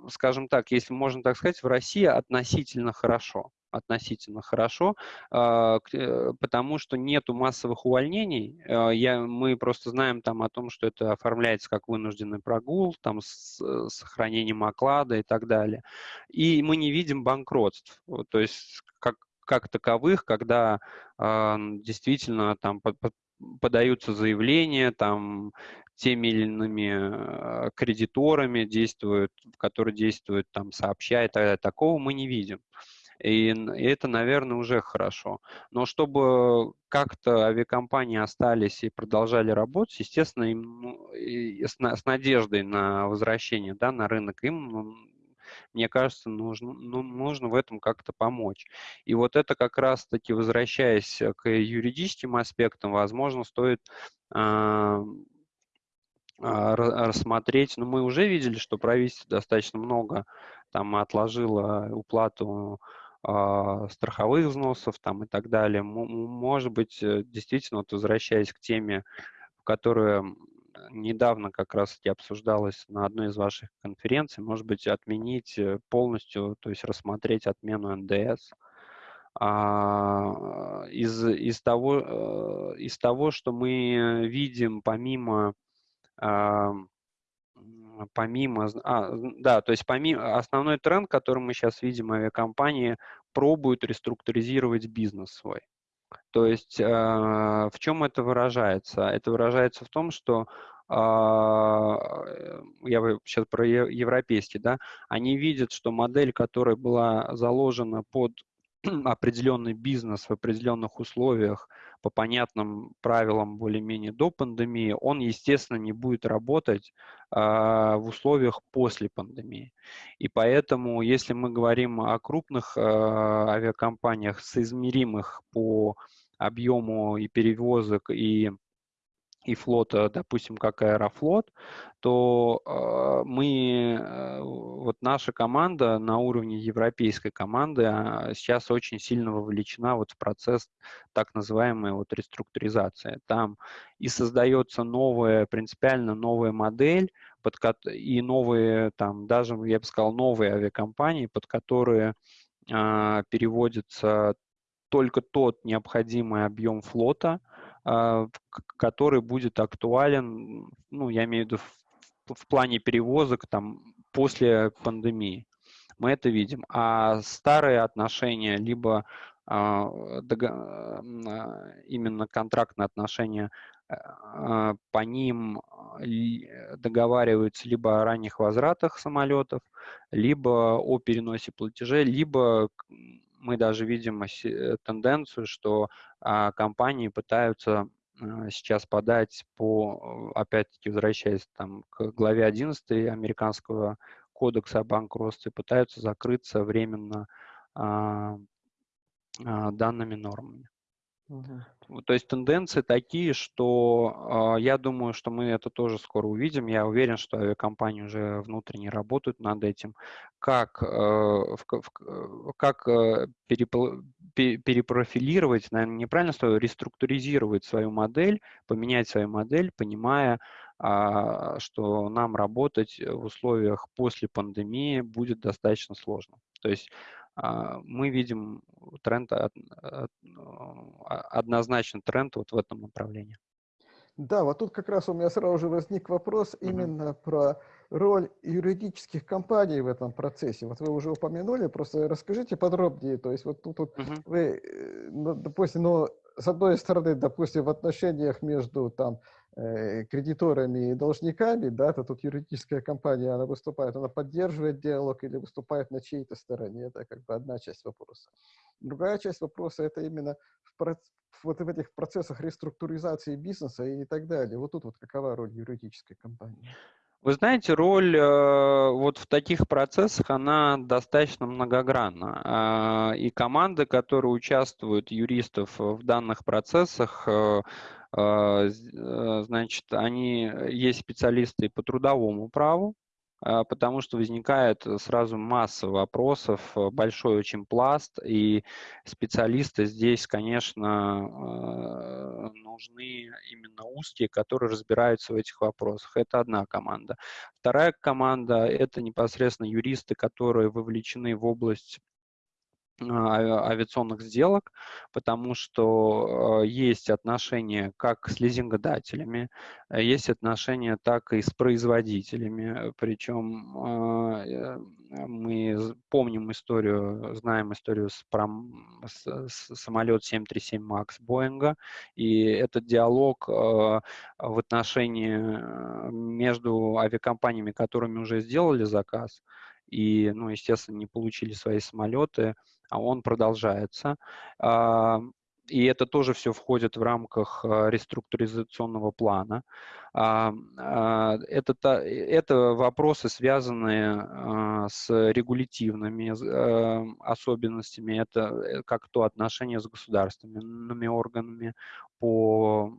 скажем так, если можно так сказать, в России относительно хорошо относительно хорошо, а, э, потому что нету массовых увольнений. А, я, мы просто знаем там о том, что это оформляется как вынужденный прогул, там с, э, сохранением оклада и так далее. И мы не видим банкротств, то есть как, как таковых, когда э, действительно там под, под, подаются заявления, там теми или иными кредиторами действуют, которые действуют там сообща и так далее. Такого мы не видим. И, и это, наверное, уже хорошо. Но чтобы как-то авиакомпании остались и продолжали работать, естественно, им ну, с, с надеждой на возвращение да, на рынок, им ну, мне кажется, нужно, ну, нужно в этом как-то помочь. И вот это как раз-таки, возвращаясь к юридическим аспектам, возможно, стоит э, рассмотреть, но ну, мы уже видели, что правительство достаточно много там отложило уплату страховых взносов там и так далее. Может быть, э, действительно, вот возвращаясь к теме, которая недавно как раз-таки обсуждалась на одной из ваших конференций, может быть, отменить э, полностью, то есть рассмотреть отмену НДС, а, из, из, того, э, из того, что мы видим помимо помимо, а, да, то есть помимо, основной тренд, который мы сейчас видим, авиакомпании пробуют реструктуризировать бизнес свой. То есть э, в чем это выражается? Это выражается в том, что э, я сейчас про европейский, да, они видят, что модель, которая была заложена под определенный бизнес в определенных условиях, по понятным правилам более-менее до пандемии, он, естественно, не будет работать э, в условиях после пандемии. И поэтому, если мы говорим о крупных э, авиакомпаниях, соизмеримых по объему и перевозок, и и флота, допустим, как Аэрофлот, то э, мы, э, вот наша команда на уровне европейской команды э, сейчас очень сильно вовлечена вот в процесс так называемой вот реструктуризации. Там и создается новая, принципиально новая модель, под, и новые, там, даже, я бы сказал, новые авиакомпании, под которые э, переводится только тот необходимый объем флота, который будет актуален, ну, я имею в виду в, в плане перевозок там после пандемии. Мы это видим. А старые отношения, либо а, а, именно контрактные отношения, по ним договариваются либо о ранних возвратах самолетов, либо о переносе платежей, либо мы даже видим э, тенденцию, что а, компании пытаются а, сейчас подать по, опять-таки, возвращаясь там, к главе 11 американского кодекса о банкротстве, пытаются закрыться временно а, данными нормами. Угу. То есть тенденции такие, что э, я думаю, что мы это тоже скоро увидим. Я уверен, что авиакомпании уже внутренне работают над этим. Как, э, в, в, как э, перепрофилировать, наверное, неправильно слово, реструктуризировать свою модель, поменять свою модель, понимая, э, что нам работать в условиях после пандемии будет достаточно сложно. То есть мы видим тренд, а, однозначно тренд вот в этом направлении. Да, вот тут как раз у меня сразу же возник вопрос mm-hmm. именно про роль юридических компаний в этом процессе. Вот вы уже упомянули, просто расскажите подробнее. То есть вот тут вот mm-hmm. вы, э, ну, допустим, ну, с одной стороны, допустим, в отношениях между там кредиторами и должниками, да, то тут юридическая компания, она выступает, она поддерживает диалог или выступает на чьей-то стороне, это как бы одна часть вопроса. Другая часть вопроса – это именно в, вот в этих процессах реструктуризации бизнеса и так далее. Вот тут вот какова роль юридической компании? Вы знаете, роль э, вот в таких процессах, она достаточно многогранна. Э, и команды, которые участвуют, юристов в данных процессах, э, э, значит, они, э, есть специалисты по трудовому праву, а, потому что возникает сразу масса вопросов, э, большой очень пласт, и специалисты здесь, конечно, нужны именно узкие, которые разбираются в этих вопросах. Это одна команда. Вторая команда – это непосредственно юристы, которые вовлечены в область а, авиационных сделок, потому что э, есть отношения как с лизингодателями, э, есть отношения так и с производителями, причем а, э, мы помним историю, знаем историю с, пром, с, с самолет 737 MAX Боинга, и этот диалог в отношении между авиакомпаниями, которыми уже сделали заказ, и, ну, естественно, не получили свои самолеты, а он продолжается. А, и это тоже все входит в рамках а, реструктуризационного плана. А, это, это вопросы, связанные с регулятивными особенностями, это как то отношения с государственными органами по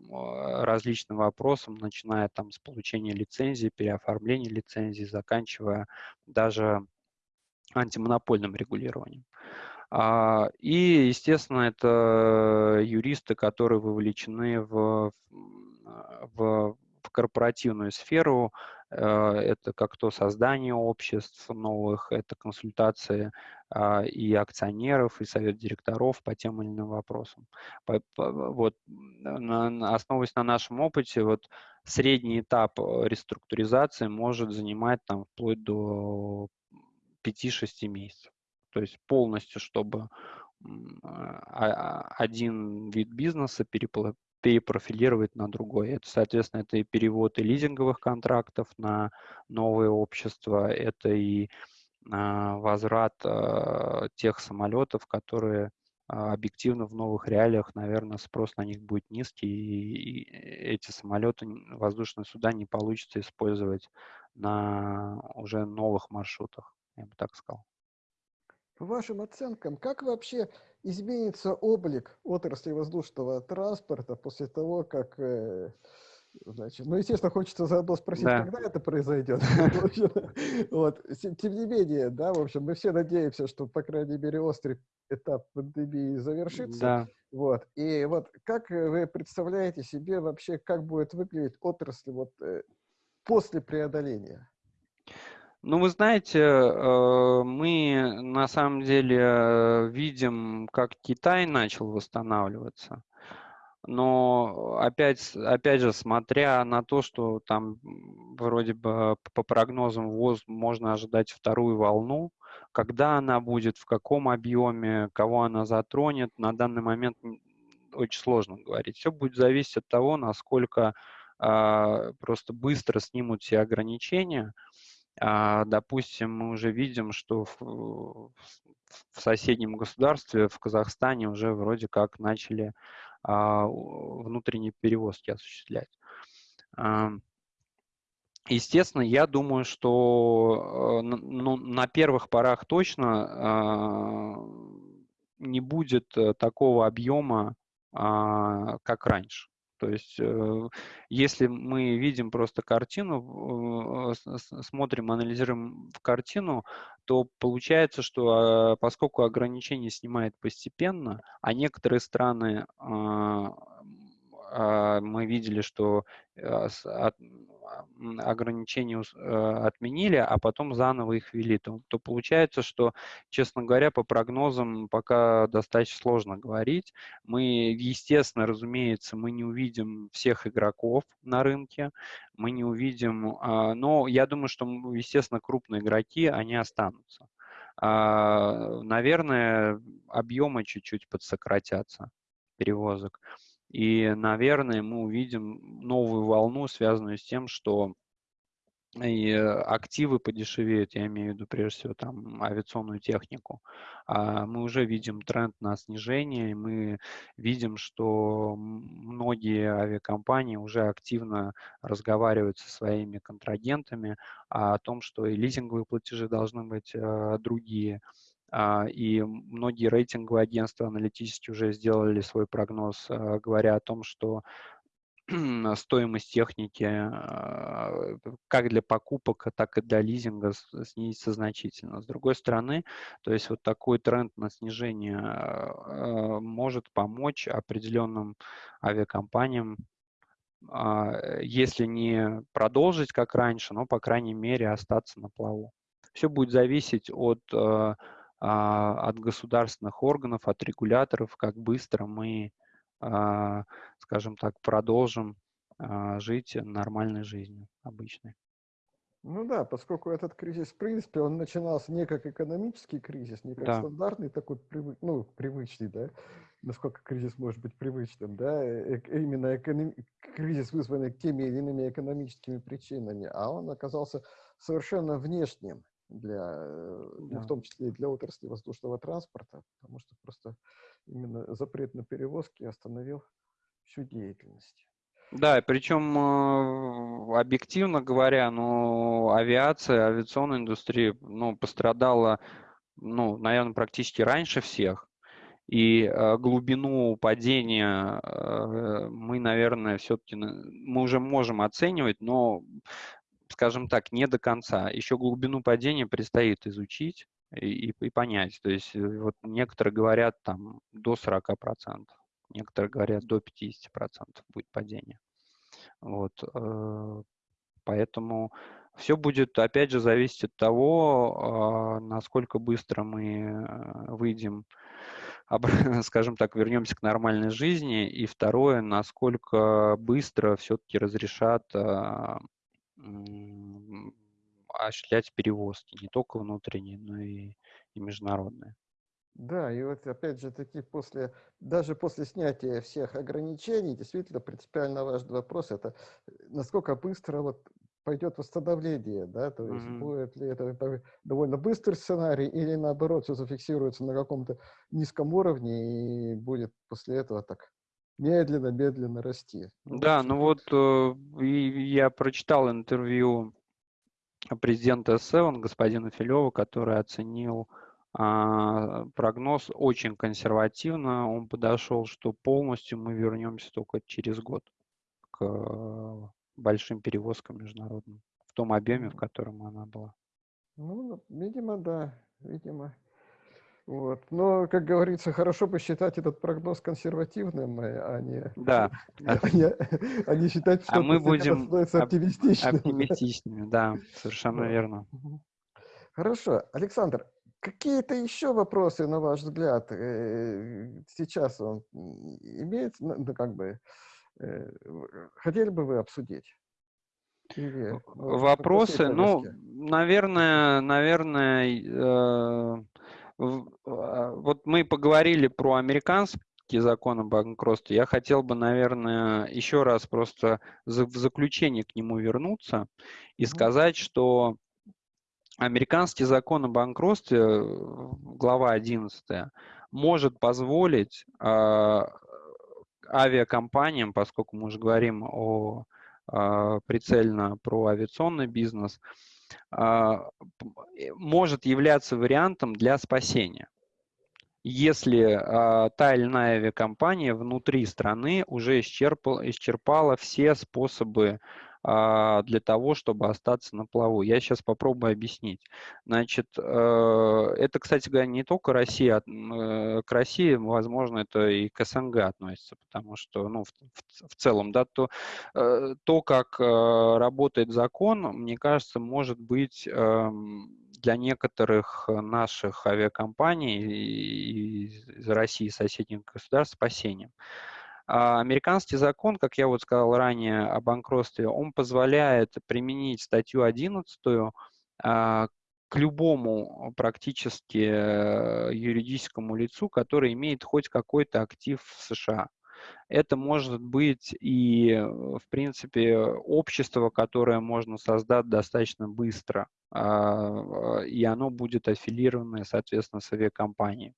различным вопросам, начиная там с получения лицензии, переоформления лицензии, заканчивая даже антимонопольным регулированием. А, и, естественно, это юристы, которые вовлечены в, в, в корпоративную сферу, это как то создание обществ новых, это консультации а, и акционеров, и совет директоров по тем или иным вопросам. Вот, основываясь на нашем опыте, вот средний этап реструктуризации может занимать там вплоть до 5-6 месяцев. То есть полностью, чтобы а, один вид бизнеса перепрофилировать на другой. Это, соответственно, это и перевод и лизинговых контрактов на новые общества, это и а, возврат а, тех самолетов, которые а, объективно в новых реалиях, наверное, спрос на них будет низкий, и эти самолеты, воздушные суда не получится использовать на уже новых маршрутах, я бы так сказал. По вашим оценкам, как вообще изменится облик отрасли воздушного транспорта после того, как э, Значит, ну, естественно, хочется заодно спросить, да. когда это произойдет. вот. Тем не менее, да, в общем, мы все надеемся, что, по крайней мере, острый этап пандемии завершится. Да. Вот. И вот как вы представляете себе вообще, как будет выглядеть отрасль вот, э, после преодоления? Ну, вы знаете, э, мы на самом деле видим, как Китай начал восстанавливаться. Но опять, опять же, смотря на то, что там вроде бы по прогнозам ВОЗ можно ожидать вторую волну, когда она будет, в каком объеме, кого она затронет, на данный момент очень сложно говорить. Все будет зависеть от того, насколько э, просто быстро снимут все ограничения, допустим, мы уже видим, что в, в соседнем государстве, в Казахстане, уже вроде как начали а, внутренние перевозки осуществлять. Естественно, я думаю, что э, ну, на первых порах точно а, не будет э, такого объема, как раньше. То есть, э, если мы видим просто картину, э, смотрим, анализируем в картину, то получается, что поскольку ограничения снимает постепенно, а некоторые страны а, мы видели, что ограничения э, отменили, а потом заново их ввели, то, то получается, что, честно говоря, по прогнозам пока достаточно сложно говорить. Мы, естественно, разумеется, мы не увидим всех игроков на рынке, мы не увидим, а, но я думаю, что, естественно, крупные игроки, они останутся. А, наверное, объемы чуть-чуть подсократятся перевозок. И, наверное, мы увидим новую волну, связанную с тем, что и активы подешевеют, я имею в виду прежде всего там авиационную технику. А мы уже видим тренд на снижение, и мы видим, что многие авиакомпании уже активно разговаривают со своими контрагентами о том, что и лизинговые платежи должны быть э, другие, а, и многие рейтинговые агентства аналитические уже сделали свой прогноз, а, говоря о том, что стоимость техники а, как для покупок, так и для лизинга снизится значительно. С другой стороны, то есть вот такой тренд на снижение может помочь определенным авиакомпаниям, если не продолжить как раньше, но, по крайней мере, остаться на плаву. Все будет зависеть от а, от государственных органов, от регуляторов, как быстро мы, а, скажем так, продолжим а, жить нормальной жизнью обычной. Ну да, поскольку этот кризис, в принципе, он начинался не как экономический кризис, не как да. стандартный такой, привы, ну, привычный, да, насколько кризис может быть привычным, да, э именно эконом... кризис, вызванный теми или иными экономическими причинами, а он оказался совершенно внешним для, э, ну, да. ну, в том числе и для отрасли воздушного транспорта, потому что просто именно запрет на перевозки остановил всю деятельность. Да, причем э, объективно говоря, ну, авиация, авиационная индустрия, ну, пострадала, ну, наверное, практически раньше всех. И э, глубину падения э, мы, наверное, все-таки мы уже можем оценивать, но скажем так, не до конца. Еще глубину падения предстоит изучить и, и, и понять. То есть э, вот некоторые говорят там до 40%, некоторые говорят до 50% будет падение. Вот, э, поэтому Все будет, опять же, зависеть от того, насколько быстро мы выйдем скажем так, вернемся к нормальной жизни. И второе, насколько быстро все-таки разрешат а, осуществлять перевозки, не только внутренние, но и, и международные. Да, и вот опять же таки после, даже после снятия всех ограничений, действительно принципиально важный вопрос, это э, насколько быстро вот пойдет восстановление, да, то есть mm-hmm. будет ли это довольно быстрый сценарий или наоборот все зафиксируется на каком-то низком уровне и будет после этого так медленно-медленно расти. Ну, да, ну вот э, я прочитал интервью президента S7, господина Филева, который оценил а, прогноз очень консервативно. Он подошел, что полностью мы вернемся только через год к большим перевозкам международным в том объеме, в котором она была. Ну, видимо, да, видимо. Вот. Но, как говорится, хорошо бы считать этот прогноз консервативным, а не, да. а не, а не считать, что а мы будем оптимистичными. Оптимистичными, да, совершенно да. верно. Хорошо. Александр, какие-то еще вопросы, на ваш взгляд, э, сейчас он имеет, ну, как бы, Э, хотели бы вы обсудить? Или, Вопросы, ну, наверное, наверное, э, а, вот мы поговорили про американский закон о банкротстве. Я хотел бы, наверное, еще раз просто в заключение к нему вернуться и сказать, что американский закон о банкротстве, глава 11, может позволить а, авиакомпаниям, поскольку мы уже говорим о а, прицельно про авиационный бизнес, а, может являться вариантом для спасения. Если а, та или иная авиакомпания внутри страны уже исчерпала, исчерпала все способы а, для того, чтобы остаться на плаву. Я сейчас попробую объяснить. Значит, э, это, кстати говоря, не только Россия, э, к России, возможно, это и к СНГ относится, потому что, ну, в, в целом, да, то, э, то, как работает закон, мне кажется, может быть эм, для некоторых наших авиакомпаний из России и соседних государств спасением. А американский закон, как я вот сказал ранее о банкротстве, он позволяет применить статью 11 а, к любому практически э, юридическому лицу, который имеет хоть какой-то актив в США. Это может быть и, в принципе, общество, которое можно создать достаточно быстро, а, и оно будет аффилировано, соответственно, с авиакомпанией.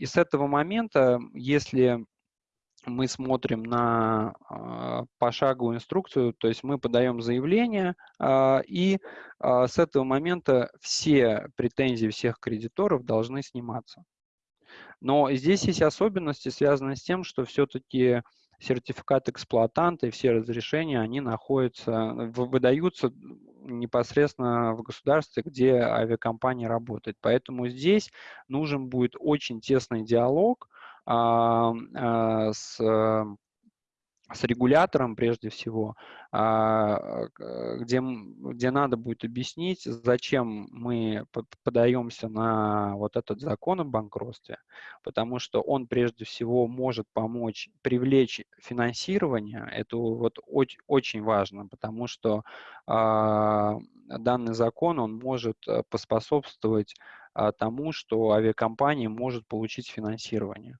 И с этого момента, если мы смотрим на э, пошаговую инструкцию, то есть мы подаем заявление, э, и э, с этого момента все претензии всех кредиторов должны сниматься. Но здесь есть особенности, связанные с тем, что все-таки сертификат эксплуатанта и все разрешения, они находятся, выдаются непосредственно в государстве, где авиакомпания работает. Поэтому здесь нужен будет очень тесный диалог а, с с регулятором прежде всего, а, где, где надо будет объяснить, зачем мы подаемся на вот этот закон о банкротстве, потому что он прежде всего может помочь привлечь финансирование, это вот очень, важно, потому что а, данный закон, он может э, поспособствовать а, тому, что авиакомпания может получить финансирование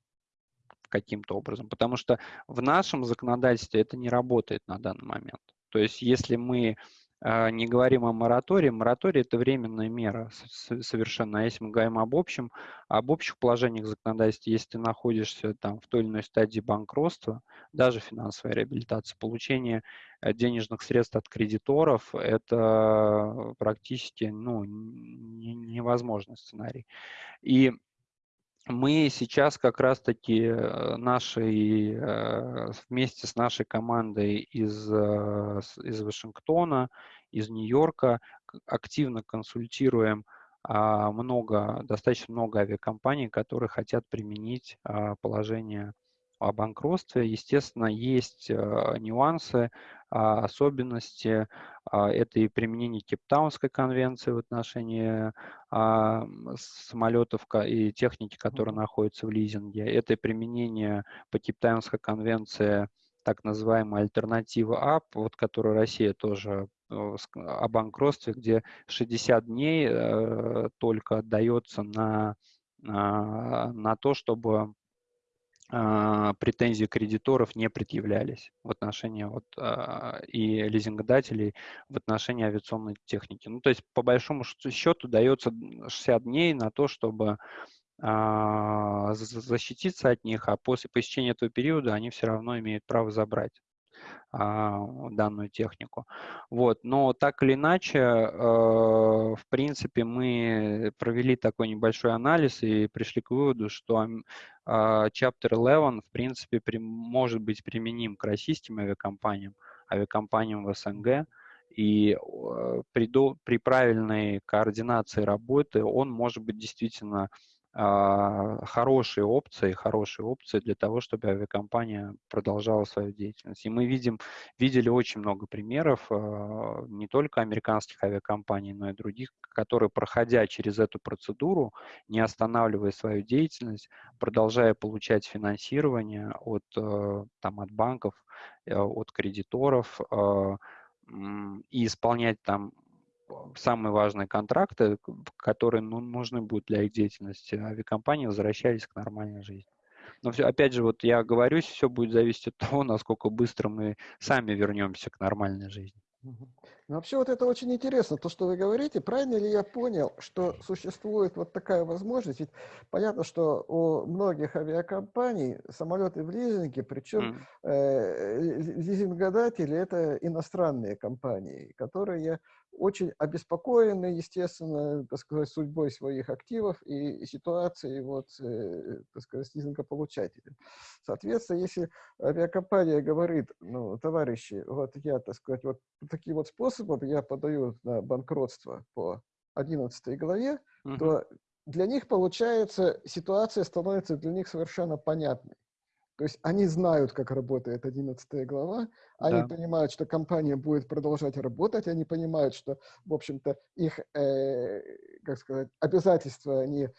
каким-то образом, потому что в нашем законодательстве это не работает на данный момент. То есть если мы э, не говорим о моратории, мораторий – это временная мера совершенно. А если мы говорим об общем, об общих положениях законодательства, если ты находишься там в той или иной стадии банкротства, даже финансовая реабилитация, получение э, денежных средств от кредиторов – это практически ну, невозможный сценарий. И мы сейчас как раз-таки э, нашей, э, вместе с нашей командой из, э, из Вашингтона, из Нью-Йорка активно консультируем а, много, достаточно много авиакомпаний, которые хотят применить а, положение о банкротстве. Естественно, есть нюансы, особенности. А, это и применение Кейптаунской конвенции в отношении а, самолетов и техники, которые находятся в лизинге. Это и применение по Кейптаунской конвенции так называемая альтернатива АП, вот которую Россия тоже э, о банкротстве, где 60 дней э, только отдается на, на, то, чтобы претензии кредиторов не предъявлялись в отношении вот, э, и лизингодателей в отношении авиационной техники. Ну, то есть, по большому счету, дается 60 дней на то, чтобы а, защититься от них, а после посещения этого периода они все равно имеют право забрать а, данную технику. Вот. Но так или иначе, э, в принципе, мы провели такой небольшой анализ и пришли к выводу, что а, Chapter 11, в принципе, может быть применим к российским авиакомпаниям, авиакомпаниям в СНГ, и при, при правильной координации работы он может быть действительно а, хорошие опции, хорошие опции для того, чтобы авиакомпания продолжала свою деятельность. И мы видим, видели очень много примеров а, не только американских авиакомпаний, но и других, которые, проходя через эту процедуру, не останавливая свою деятельность, продолжая получать финансирование от, а, там, от банков, от кредиторов и исполнять там самые важные контракты, которые ну, нужны будут для их деятельности, авиакомпании возвращались к нормальной жизни. Но все, опять же, вот я говорюсь, все будет зависеть от того, насколько быстро мы сами вернемся к нормальной жизни. Ну, вообще вот это очень интересно, то, что вы говорите. Правильно ли я понял, что существует вот такая возможность? Ведь понятно, что у многих авиакомпаний самолеты в лизинге, причем mm. э, лизингодатели – это иностранные компании, которые очень обеспокоены, естественно, так сказать, судьбой своих активов и ситуацией вот, э, так сказать, лизингополучателей. Соответственно, если авиакомпания говорит, ну, товарищи, вот я, так сказать, вот таким вот способом я подаю на банкротство по 11 главе, угу. то для них, получается, ситуация становится для них совершенно понятной. То есть они знают, как работает 11 глава, они да. понимают, что компания будет продолжать работать, они понимают, что, в общем-то, их, э, как сказать, обязательства, они,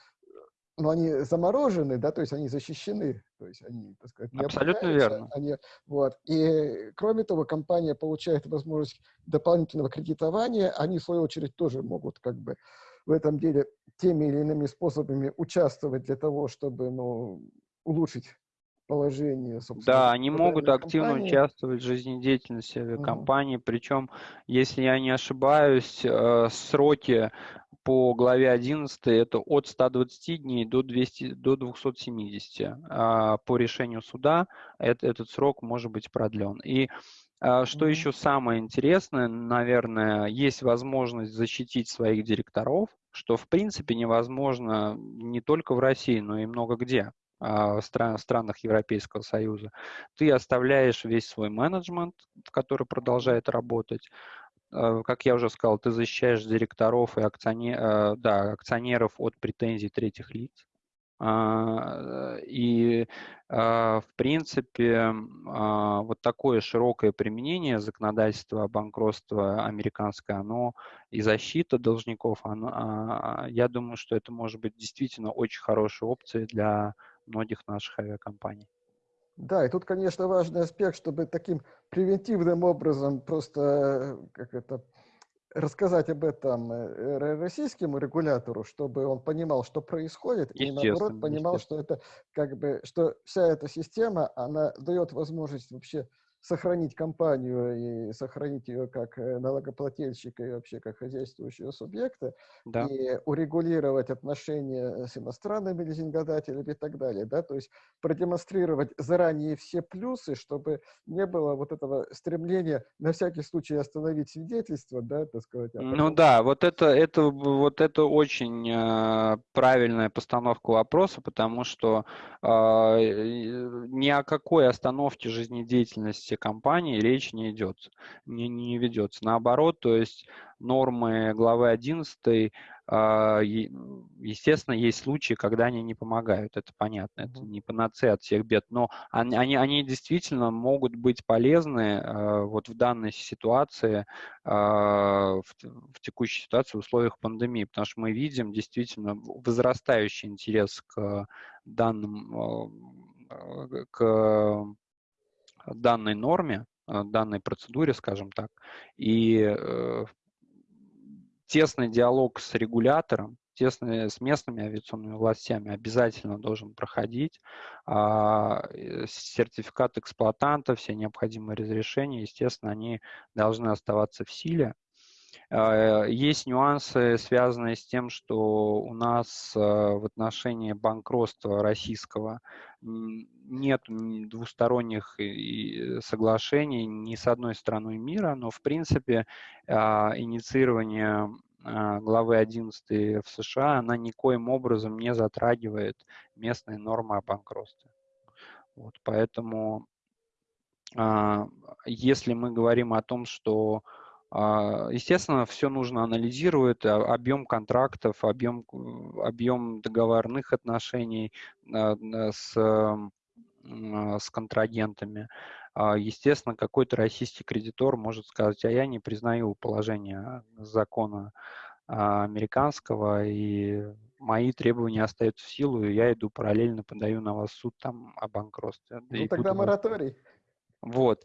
ну, они заморожены, да, то есть они защищены, то есть они, так сказать, не Абсолютно верно. Они, вот. И, кроме того, компания получает возможность дополнительного кредитования, они, в свою очередь, тоже могут, как бы, в этом деле теми или иными способами участвовать для того, чтобы, ну, улучшить положение, собственно. Да, они могут активно участвовать в жизнедеятельности авиакомпании, угу. причем, если я не ошибаюсь, э, сроки по главе 11 это от 120 дней до, 200, до 270. А по решению суда это, этот срок может быть продлен. И а, что mm-hmm. еще самое интересное, наверное, есть возможность защитить своих директоров, что в принципе невозможно не только в России, но и много где. А, в странах Европейского Союза, ты оставляешь весь свой менеджмент, который продолжает работать. А, как я уже сказал, ты защищаешь директоров и акционер, а, да, акционеров от претензий третьих лиц. И, в принципе, вот такое широкое применение законодательства о банкротстве американское, оно и защита должников, оно, я думаю, что это может быть действительно очень хорошей опцией для многих наших авиакомпаний. Да, и тут, конечно, важный аспект, чтобы таким превентивным образом просто как это, рассказать об этом э, российскому регулятору, чтобы он понимал, что происходит, и наоборот понимал, что это как бы, что вся эта система, она дает возможность вообще сохранить компанию и сохранить ее как э, налогоплательщика и вообще как хозяйствующего субъекта, да. и урегулировать отношения с иностранными лизингодателями и так далее, да, то есть продемонстрировать заранее все плюсы, чтобы не было вот этого стремления на всякий случай остановить свидетельство, да, так сказать. А потом... Ну да, вот это, это, вот это очень э, правильная постановка вопроса, потому что э, ни о какой остановке жизнедеятельности деятельности компании речь не идет, не, не ведется. Наоборот, то есть нормы главы 11 а, естественно, есть случаи, когда они не помогают, это понятно, это не панацея от всех бед, но они, они, они действительно могут быть полезны а, вот в данной ситуации, а, в, в текущей ситуации в условиях пандемии, потому что мы видим действительно возрастающий интерес к данным, к данной норме, данной процедуре, скажем так, и э, тесный диалог с регулятором, тесный с местными авиационными властями обязательно должен проходить. А, э, сертификат эксплуатанта, все необходимые разрешения, естественно, они должны оставаться в силе. А, есть нюансы, связанные с тем, что у нас а, в отношении банкротства российского нет двусторонних соглашений ни с одной страной мира, но в принципе а, инициирование главы 11 в США, она никоим образом не затрагивает местные нормы о банкротстве. Вот, поэтому, если мы говорим о том, что а, естественно, все нужно анализировать, а, объем контрактов, объем, объем договорных отношений а, с, с контрагентами. Естественно, какой-то российский кредитор может сказать, а я не признаю положение закона американского, и мои требования остаются в силу, и я иду параллельно, подаю на вас суд там о банкротстве. Ну, тогда мораторий. Вот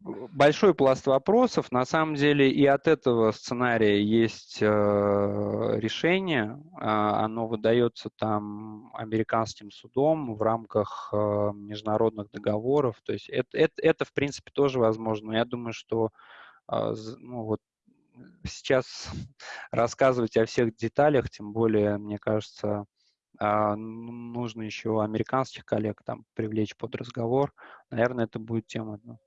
большой пласт вопросов. На самом деле и от этого сценария есть э, решение. Э, оно выдается там американским судом в рамках э, международных договоров. То есть это, это, это, в принципе, тоже возможно. Я думаю, что э, ну, вот сейчас рассказывать о всех деталях, тем более, мне кажется, э, нужно еще американских коллег там привлечь под разговор. Наверное, это будет тема ну,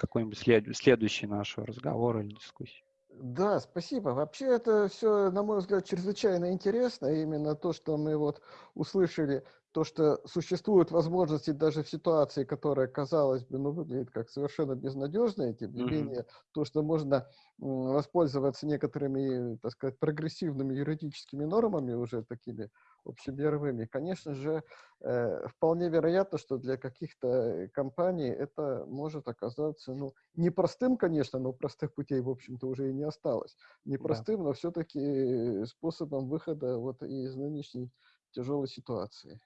какой-нибудь след, следующий наш разговор или дискуссии. Да, спасибо. Вообще это все, на мой взгляд, чрезвычайно интересно. Именно то, что мы вот услышали, то, что существуют возможности даже в ситуации, которая, казалось бы, ну, выглядит как совершенно безнадежная, тем не менее, то, что можно воспользоваться некоторыми, так сказать, прогрессивными юридическими нормами, уже такими общемировыми, конечно же, э, вполне вероятно, что для каких-то компаний это может оказаться, ну, непростым, конечно, но простых путей, в общем-то, уже и не осталось. Непростым, да. но все-таки способом выхода вот из нынешней тяжелой ситуации.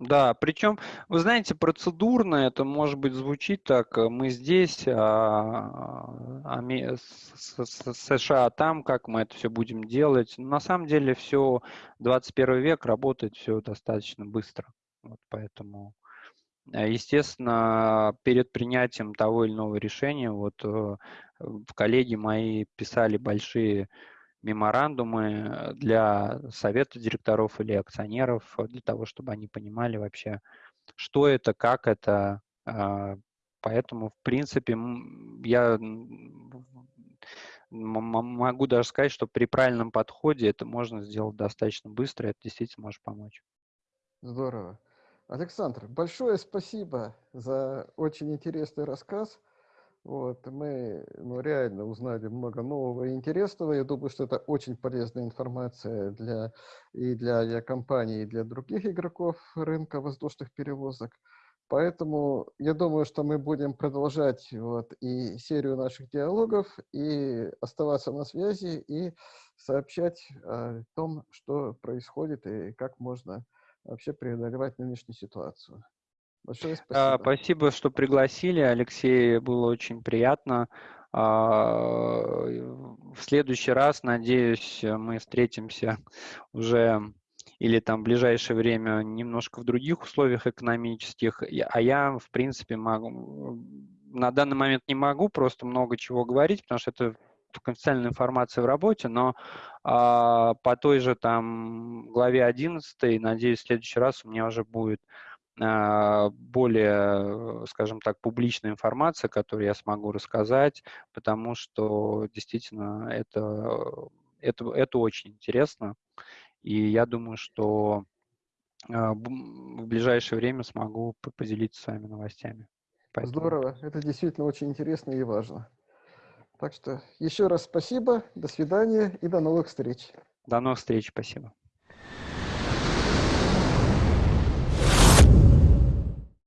Да, причем, вы знаете, процедурно это может быть звучит так, э, мы здесь, а, а, США там, как мы это все будем делать. На самом деле все, 21 век работает все достаточно быстро. Вот поэтому, э, естественно, перед принятием того или иного решения, вот э, коллеги мои писали большие меморандумы для совета директоров или акционеров, э, для того, чтобы они понимали вообще, что это, как это. А, поэтому, в принципе, я могу даже сказать, что при правильном подходе это можно сделать достаточно быстро, и это действительно может помочь. Здорово. Александр, большое спасибо за очень интересный рассказ. Вот, мы ну, реально узнали много нового и интересного. Я думаю, что это очень полезная информация для, и для авиакомпаний, и для других игроков рынка воздушных перевозок. Поэтому я думаю, что мы будем продолжать вот, и серию наших диалогов, и оставаться на связи, и сообщать о том, что происходит и как можно вообще преодолевать нынешнюю ситуацию. Большое спасибо. Спасибо, что пригласили, Алексей, было очень приятно. А, в следующий раз, надеюсь, мы встретимся уже или там в ближайшее время немножко в других условиях экономических, а я, в принципе, могу, на данный момент не могу просто много чего говорить, потому что это конфиденциальная информация в работе, но а, по той же там главе 11, надеюсь, в следующий раз у меня уже будет а, более, скажем так, публичная информация, которую я смогу рассказать, потому что действительно это, это, это очень интересно. И я думаю, что а, в ближайшее время смогу поделиться с вами новостями. Поэтому... Здорово, это действительно очень интересно и важно. Так что еще раз спасибо, до свидания и до новых встреч. До новых встреч, спасибо.